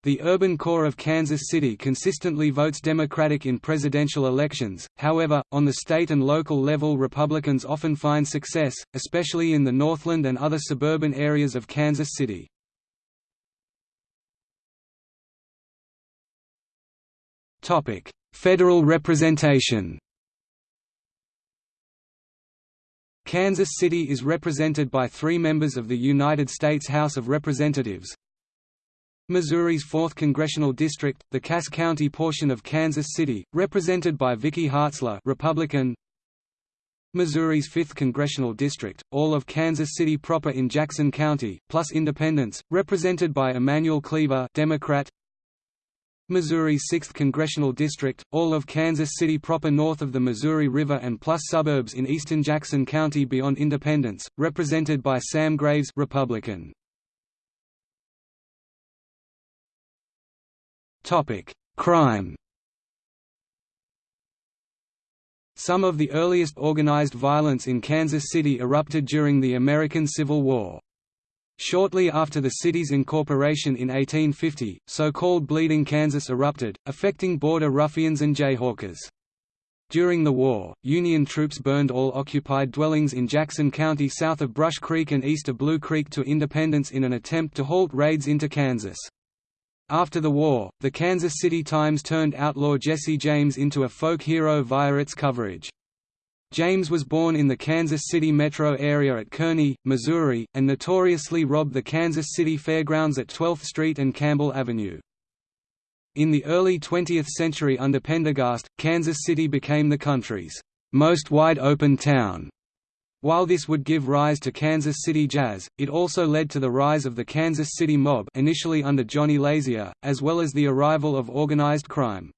The urban core of Kansas City consistently votes Democratic in presidential elections, however, on the state and local level Republicans often find success, especially in the Northland and other suburban areas of Kansas City. Topic: Federal representation. Kansas City is represented by three members of the United States House of Representatives. Missouri's 4th Congressional District, the Cass County portion of Kansas City, represented by Vicky Hartzler Republican. Missouri's 5th Congressional District, all of Kansas City proper in Jackson County, plus independents, represented by Emanuel Cleaver Democrat. Missouri's 6th Congressional District, all of Kansas City proper north of the Missouri River and plus suburbs in eastern Jackson County beyond Independence, represented by Sam Graves Republican. Crime Some of the earliest organized violence in Kansas City erupted during the American Civil War. Shortly after the city's incorporation in 1850, so-called Bleeding Kansas erupted, affecting border ruffians and jayhawkers. During the war, Union troops burned all occupied dwellings in Jackson County south of Brush Creek and east of Blue Creek to Independence in an attempt to halt raids into Kansas. After the war, the Kansas City Times turned outlaw Jesse James into a folk hero via its coverage. James was born in the Kansas City metro area at Kearney, Missouri, and notoriously robbed the Kansas City Fairgrounds at 12th Street and Campbell Avenue. In the early 20th century under Pendergast, Kansas City became the country's most wide-open town. While this would give rise to Kansas City jazz, it also led to the rise of the Kansas City mob initially under Johnny Lazia, as well as the arrival of organized crime.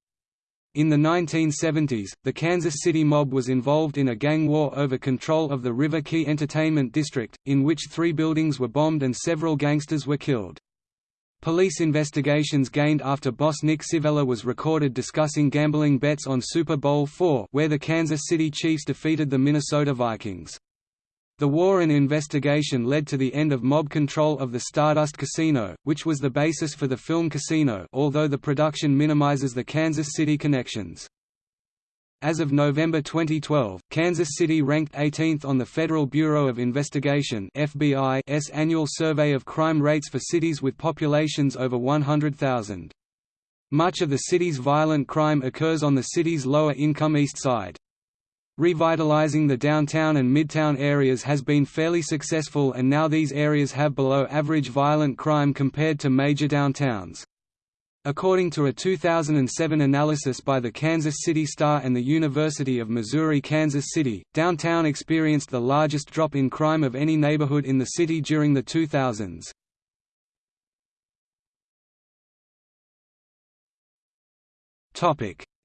In the 1970s, the Kansas City mob was involved in a gang war over control of the River Quay Entertainment District, in which three buildings were bombed and several gangsters were killed. Police investigations gained after boss Nick Civella was recorded discussing gambling bets on Super Bowl IV where the Kansas City Chiefs defeated the Minnesota Vikings. The war and investigation led to the end of mob control of the Stardust Casino, which was the basis for the film Casino although the production minimizes the Kansas City connections. As of November 2012, Kansas City ranked 18th on the Federal Bureau of Investigation FBI's annual survey of crime rates for cities with populations over 100,000. Much of the city's violent crime occurs on the city's lower-income east side. Revitalizing the downtown and midtown areas has been fairly successful and now these areas have below average violent crime compared to major downtowns. According to a 2007 analysis by the Kansas City Star and the University of Missouri-Kansas City, downtown experienced the largest drop in crime of any neighborhood in the city during the 2000s.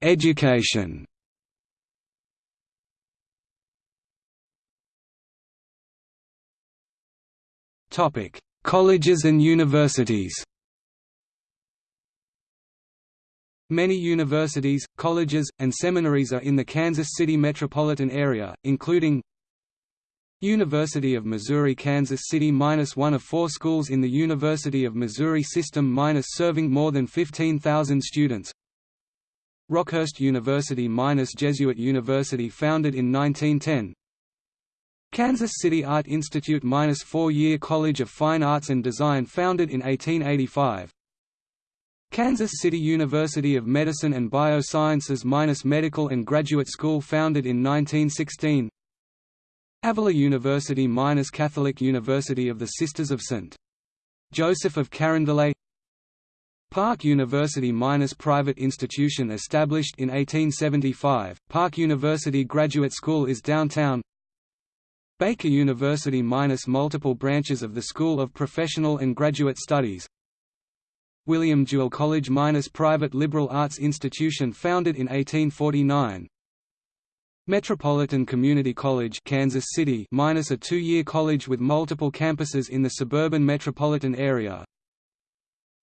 Education Topic: Colleges and universities. Many universities, colleges, and seminaries are in the Kansas City metropolitan area, including University of Missouri Kansas City minus one of four schools in the University of Missouri system minus serving more than 15,000 students. Rockhurst University minus Jesuit University founded in 1910 Kansas City Art Institute minus four-year College of Fine Arts and Design founded in 1885 Kansas City University of Medicine and Biosciences minus Medical and Graduate School founded in 1916 Avila University minus Catholic University of the Sisters of St. Joseph of Carondelet Park University minus private institution established in 1875, Park University Graduate School is downtown Baker University minus multiple branches of the School of Professional and Graduate Studies. William Jewell College minus private liberal arts institution founded in 1849 Metropolitan Community College Kansas City minus a two-year college with multiple campuses in the suburban metropolitan area.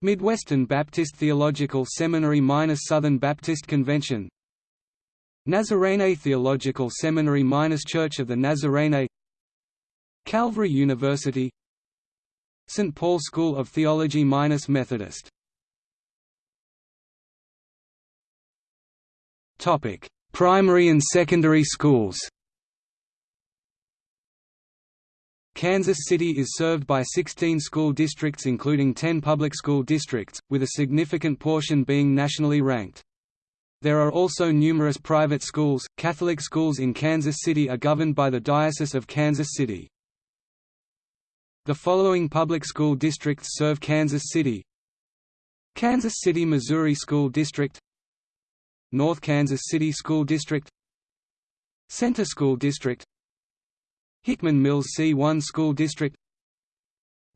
Midwestern Baptist Theological Seminary minus Southern Baptist Convention. Nazarene Theological Seminary minus Church of the Nazarene Calvary University St. Paul School of Theology minus Methodist Primary and secondary schools Kansas City is served by 16 school districts including 10 public school districts, with a significant portion being nationally ranked. There are also numerous private schools. Catholic schools in Kansas City are governed by the Diocese of Kansas City. The following public school districts serve Kansas City. Kansas City, Missouri School District. North Kansas City School District. Center School District. Hickman Mills C1 School District.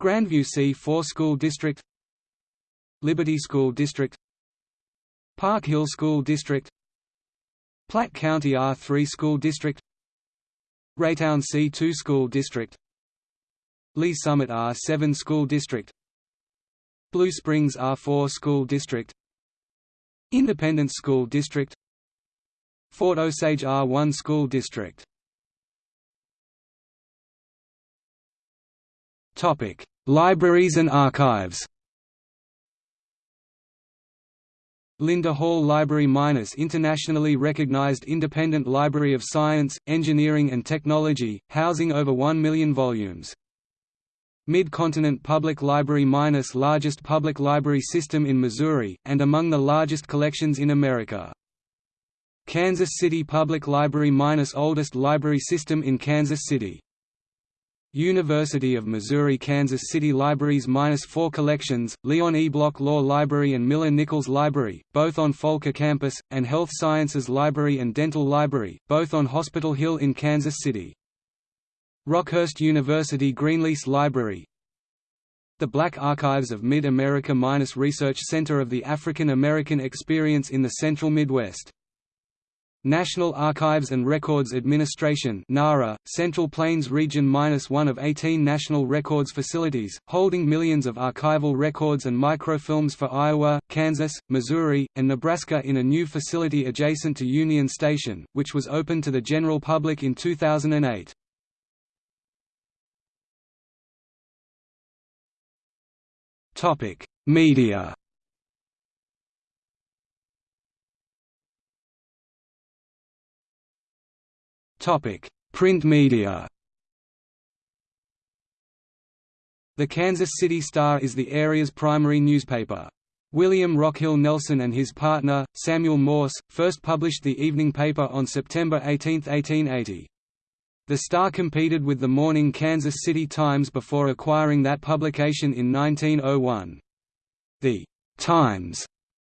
Grandview C4 School District. Liberty School District. Park Hill School District. Platte County R3 School District. Raytown C2 School District Lee's Summit R7 School District Blue Springs R4 School District Independence School District Fort Osage R1 School District Topic: Libraries and archives. Linda Hall Library Minus internationally recognized independent library of science, engineering and technology, housing over 1 million volumes. Mid-Continent Public Library Minus largest public library system in Missouri, and among the largest collections in America. Kansas City Public Library Minus oldest library system in Kansas City. University of Missouri-Kansas City Libraries minus four collections, Leon E. Bloch Law Library and Miller Nichols Library, both on Volker Campus, and Health Sciences Library and Dental Library, both on Hospital Hill in Kansas City. Rockhurst University Greenlease Library The Black Archives of Mid-America Research Center of the African American Experience in the Central Midwest National Archives and Records Administration NARA, Central Plains Region one of 18 national records facilities, holding millions of archival records and microfilms for Iowa, Kansas, Missouri, and Nebraska in a new facility adjacent to Union Station, which was open to the general public in 2008. Media Topic: Print media. The Kansas City Star is the area's primary newspaper. William Rockhill Nelson and his partner, Samuel Morse, first published the evening paper on September 18, 1880. The Star competed with the morning Kansas City Times before acquiring that publication in 1901. The Times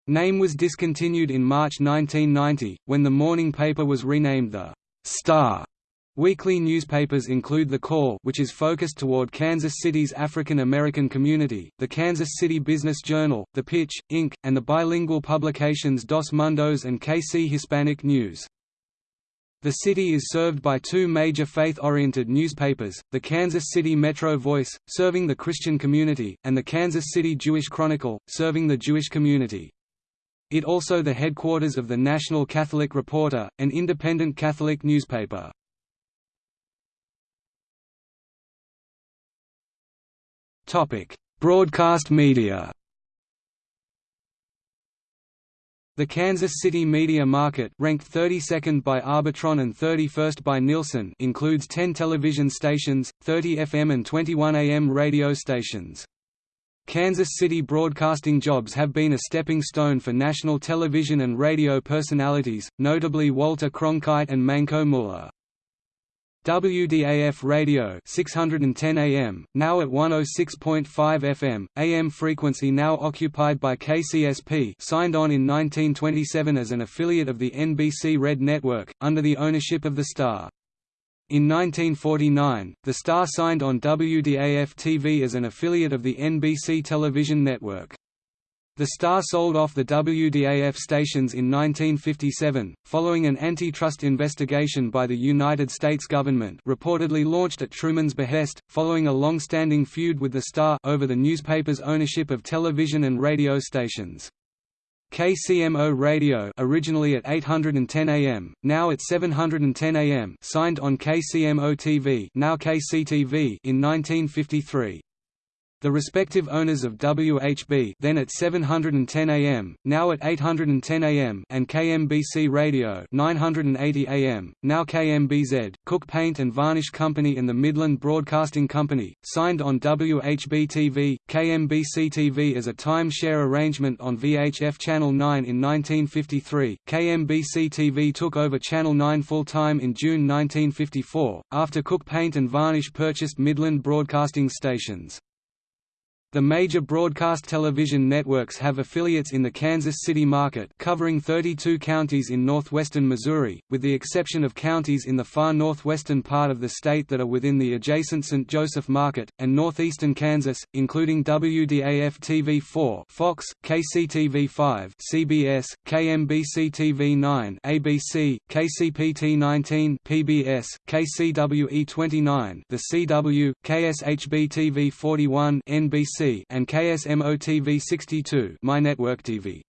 name was discontinued in March 1990, when the morning paper was renamed the Star Weekly newspapers include The Call which is focused toward Kansas City's African American community, the Kansas City Business Journal, The Pitch, Inc., and the bilingual publications Dos Mundos and KC Hispanic News. The city is served by two major faith-oriented newspapers, the Kansas City Metro Voice, serving the Christian community, and the Kansas City Jewish Chronicle, serving the Jewish community. It also the headquarters of the National Catholic Reporter, an independent Catholic newspaper. Broadcast media The Kansas City media market ranked 32nd by Arbitron and 31st by Nielsen includes 10 television stations, 30 FM and 21 AM radio stations. Kansas City broadcasting jobs have been a stepping stone for national television and radio personalities, notably Walter Cronkite and Mancow Muller. WDAF radio 610 AM, now at 106.5 FM, AM frequency now occupied by KCSP signed on in 1927 as an affiliate of the NBC Red Network, under the ownership of the Star. In 1949, the Star signed on WDAF-TV as an affiliate of the NBC television network. The Star sold off the WDAF stations in 1957, following an antitrust investigation by the United States government reportedly launched at Truman's behest, following a long-standing feud with the Star over the newspaper's ownership of television and radio stations. KCMO Radio originally at 810 AM, now at 710 AM signed on KCMO TV now KCTV in 1953. The respective owners of WHB then at 710 AM, now at 810 AM and KMBC Radio 980 AM, now KMBZ, Cook Paint and Varnish Company and the Midland Broadcasting Company, signed on WHB-TV, KMBC-TV as a time-share arrangement on VHF Channel 9 in 1953. KMBC-TV took over Channel 9 full-time in June 1954, after Cook Paint and Varnish purchased Midland Broadcasting Stations. The major broadcast television networks have affiliates in the Kansas City market covering 32 counties in northwestern Missouri, with the exception of counties in the far northwestern part of the state that are within the adjacent St. Joseph market, and northeastern Kansas, including WDAF-TV4 Fox, KCTV5 CBS, KMBC-TV9 ABC, KCPT19 PBS, KCWE29 The CW, KSHB-TV41 NBC and KSMO-TV 62 MyNetworkTV.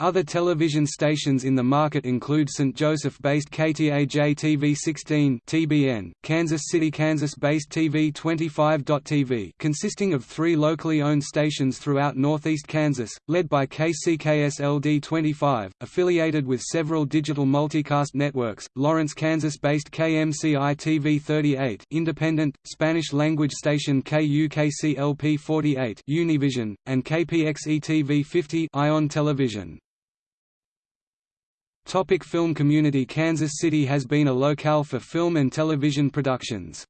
Other television stations in the market include St. Joseph-based KTAJ TV 16 (TBN), Kansas City, Kansas-based TV 25.TV, consisting of three locally owned stations throughout northeast Kansas, led by KCKSLD 25, affiliated with several digital multicast networks. Lawrence, Kansas-based KMCI TV 38, independent Spanish-language station KUKCLP 48, Univision, and KPXE TV 50, Ion Television. Topic film community Kansas City has been a locale for film and television productions.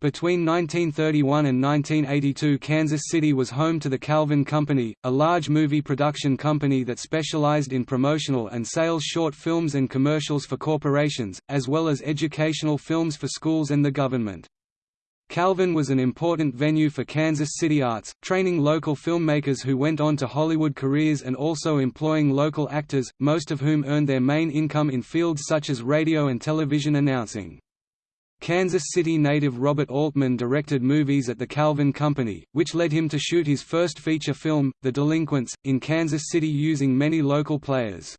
Between 1931 and 1982 Kansas City was home to the Calvin Company, a large movie production company that specialized in promotional and sales short films and commercials for corporations, as well as educational films for schools and the government. Calvin was an important venue for Kansas City arts, training local filmmakers who went on to Hollywood careers and also employing local actors, most of whom earned their main income in fields such as radio and television announcing. Kansas City native Robert Altman directed movies at the Calvin Company, which led him to shoot his first feature film, The Delinquents, in Kansas City using many local players.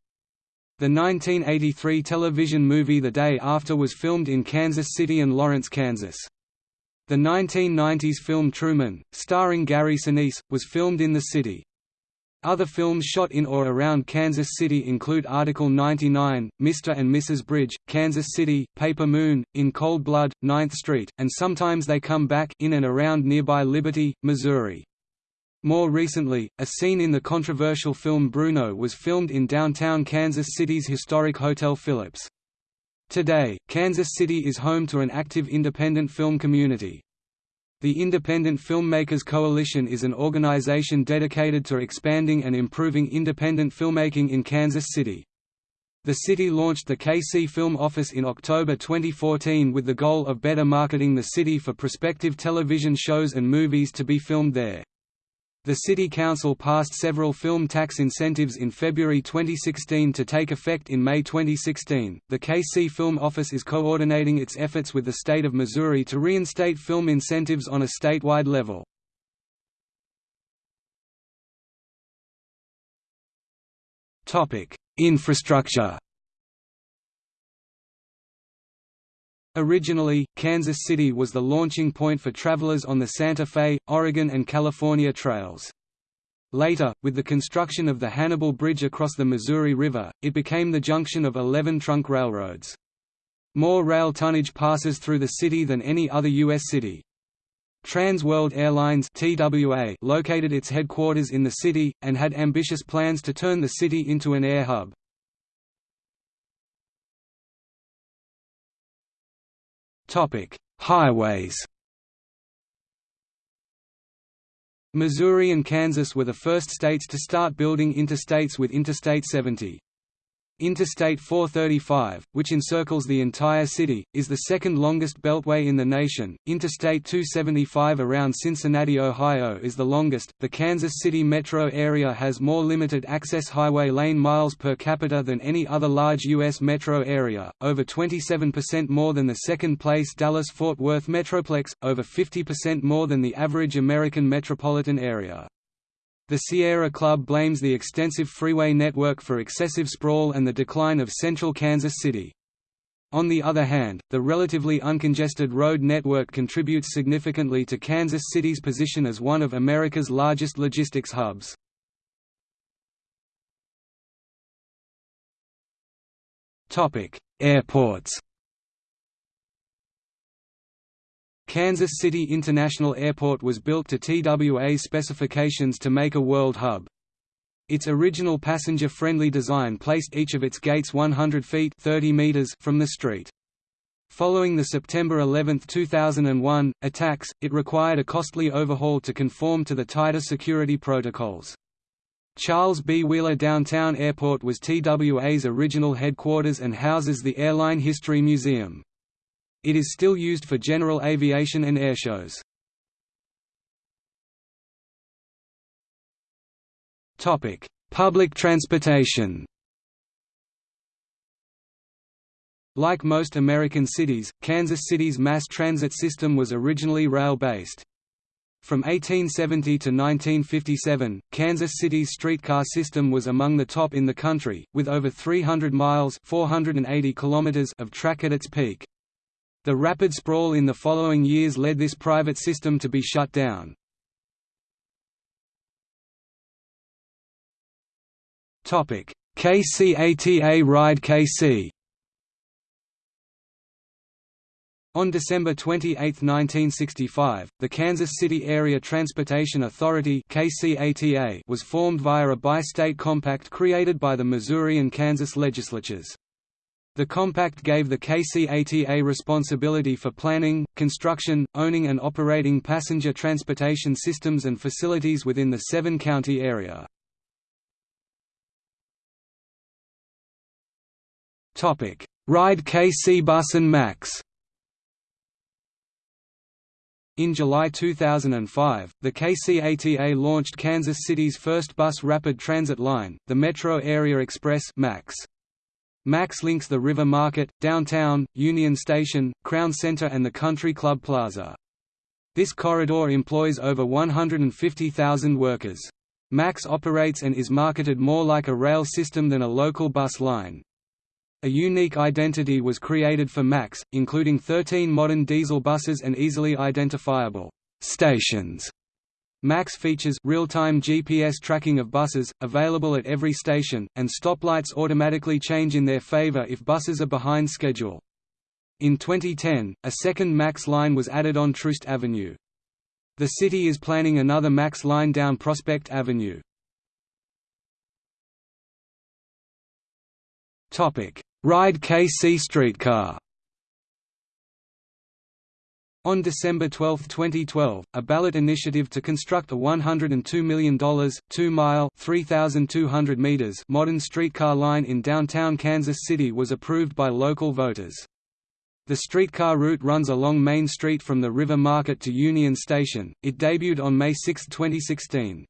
The 1983 television movie The Day After was filmed in Kansas City and Lawrence, Kansas. The 1990s film Truman, starring Gary Sinise, was filmed in the city. Other films shot in or around Kansas City include Article 99, Mr. and Mrs. Bridge, Kansas City, Paper Moon, In Cold Blood, 9th Street, and sometimes they come back in and around nearby Liberty, Missouri. More recently, a scene in the controversial film Bruno was filmed in downtown Kansas City's historic Hotel Phillips. Today, Kansas City is home to an active independent film community. The Independent Filmmakers Coalition is an organization dedicated to expanding and improving independent filmmaking in Kansas City. The city launched the KC Film Office in October 2014 with the goal of better marketing the city for prospective television shows and movies to be filmed there. The City Council passed several film tax incentives in February 2016 to take effect in May 2016. The KC Film Office is coordinating its efforts with the state of Missouri to reinstate film incentives on a statewide level. Topic: Infrastructure Originally, Kansas City was the launching point for travelers on the Santa Fe, Oregon and California trails. Later, with the construction of the Hannibal Bridge across the Missouri River, it became the junction of 11 trunk railroads. More rail tonnage passes through the city than any other U.S. city. Trans World Airlines TWA located its headquarters in the city, and had ambitious plans to turn the city into an air hub. Highways Missouri and Kansas were the first states to start building interstates with Interstate 70. Interstate 435, which encircles the entire city, is the second longest beltway in the nation. Interstate 275 around Cincinnati, Ohio is the longest. The Kansas City metro area has more limited access highway lane miles per capita than any other large U.S. metro area, over 27% more than the second place Dallas Fort Worth Metroplex, over 50% more than the average American metropolitan area. The Sierra Club blames the extensive freeway network for excessive sprawl and the decline of central Kansas City. On the other hand, the relatively uncongested road network contributes significantly to Kansas City's position as one of America's largest logistics hubs. Airports Kansas City International Airport was built to TWA's specifications to make a world hub. Its original passenger-friendly design placed each of its gates 100 feet 30 meters from the street. Following the September 11, 2001, attacks, it required a costly overhaul to conform to the tighter security protocols. Charles B. Wheeler Downtown Airport was TWA's original headquarters and houses the Airline History Museum. It is still used for general aviation and airshows. Public transportation. Like most American cities, Kansas City's mass transit system was originally rail-based. From 1870 to 1957, Kansas City's streetcar system was among the top in the country, with over 300 miles 480 kilometers of track at its peak. The rapid sprawl in the following years led this private system to be shut down. KCATA Ride KC On December 28, 1965, the Kansas City Area Transportation Authority was formed via a bi-state compact created by the Missouri and Kansas legislatures. The compact gave the KCATA responsibility for planning, construction, owning and operating passenger transportation systems and facilities within the seven-county area. Ride KC Bus and Max in July 2005, the KCATA launched Kansas City's first bus rapid transit line, the Metro Area Express MAX. Max links the River Market, Downtown, Union Station, Crown Center and the Country Club Plaza. This corridor employs over 150,000 workers. Max operates and is marketed more like a rail system than a local bus line. A unique identity was created for Max, including 13 modern diesel buses and easily identifiable stations MAX features real-time GPS tracking of buses, available at every station, and stoplights automatically change in their favor if buses are behind schedule. In 2010, a second MAX line was added on Troost Avenue. The city is planning another MAX line down Prospect Avenue. Ride KC streetcar on December 12, 2012, a ballot initiative to construct a $102 million, 2-mile (3,200 meters) modern streetcar line in downtown Kansas City was approved by local voters. The streetcar route runs along Main Street from the River Market to Union Station. It debuted on May 6, 2016.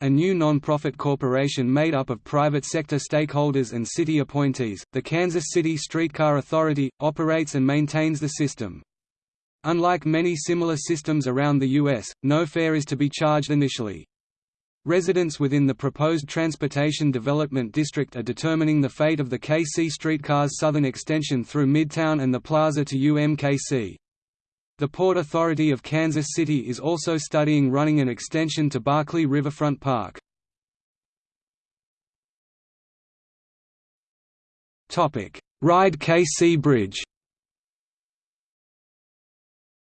A new non-profit corporation made up of private sector stakeholders and city appointees, the Kansas City Streetcar Authority, operates and maintains the system. Unlike many similar systems around the U.S., no fare is to be charged initially. Residents within the proposed Transportation Development District are determining the fate of the KC streetcar's southern extension through Midtown and the plaza to UMKC. The Port Authority of Kansas City is also studying running an extension to Berkley Riverfront Park. Ride KC Bridge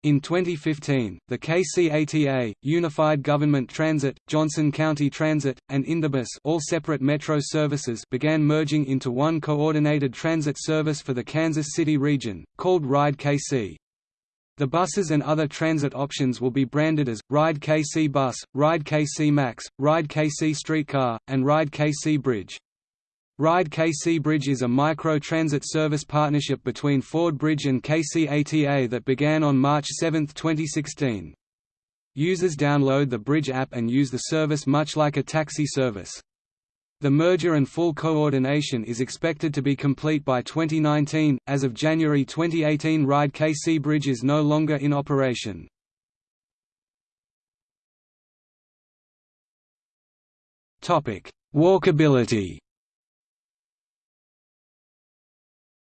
in 2015, the KCATA, Unified Government Transit, Johnson County Transit, and IndeBus all separate metro services began merging into one coordinated transit service for the Kansas City region, called Ride KC. The buses and other transit options will be branded as, Ride KC Bus, Ride KC Max, Ride KC Streetcar, and Ride KC Bridge. Ride KC Bridge is a micro-transit service partnership between Ford Bridge and KCATA that began on March 7, 2016. Users download the Bridge app and use the service much like a taxi service. The merger and full coordination is expected to be complete by 2019. As of January 2018, Ride KC Bridge is no longer in operation. Topic: Walkability.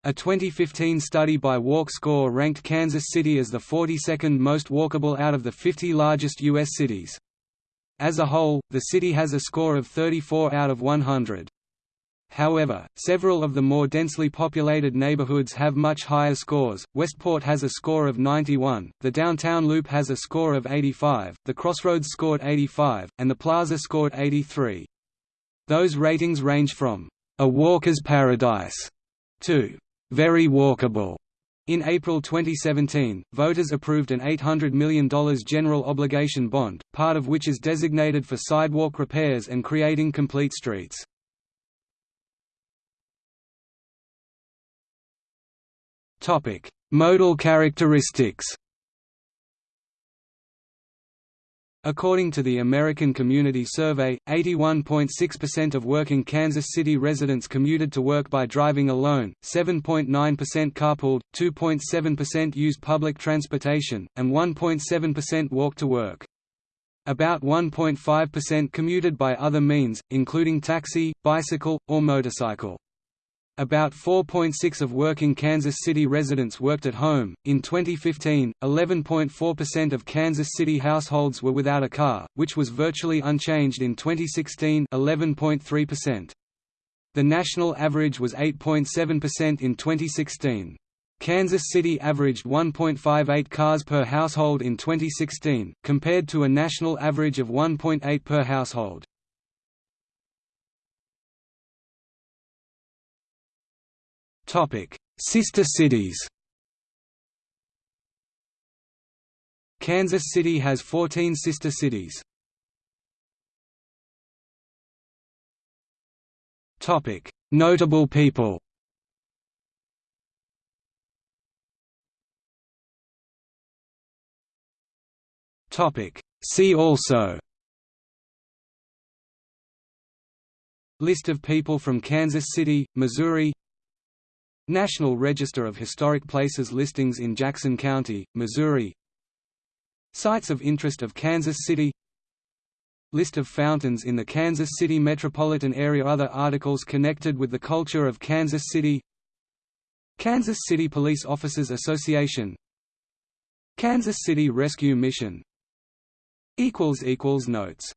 A 2015 study by Walk Score ranked Kansas City as the 42nd most walkable out of the 50 largest U.S. cities. As a whole, the city has a score of 34 out of 100. However, several of the more densely populated neighborhoods have much higher scores. Westport has a score of 91, the downtown loop has a score of 85, the crossroads scored 85, and the plaza scored 83. Those ratings range from a walker's paradise to very walkable. In April 2017, voters approved an $800 million general obligation bond, part of which is designated for sidewalk repairs and creating complete streets. Modal characteristics According to the American Community Survey, 81.6% of working Kansas City residents commuted to work by driving alone, 7.9% carpooled, 2.7% used public transportation, and 1.7% walked to work. About 1.5% commuted by other means, including taxi, bicycle, or motorcycle. About 4.6 of working Kansas City residents worked at home. In 2015, 11.4% of Kansas City households were without a car, which was virtually unchanged in 2016, 11.3%. The national average was 8.7% in 2016. Kansas City averaged 1.58 cars per household in 2016, compared to a national average of 1.8 per household. Sister cities. Kansas City has 14 sister cities. Topic: Notable people. Topic: See also. List of people from Kansas City, Missouri National Register of Historic Places listings in Jackson County, Missouri. Sites of Interest of Kansas City. List of fountains in the Kansas City metropolitan area. Other articles connected with the culture of Kansas City. Kansas City Police Officers Association. Kansas City Rescue Mission. Notes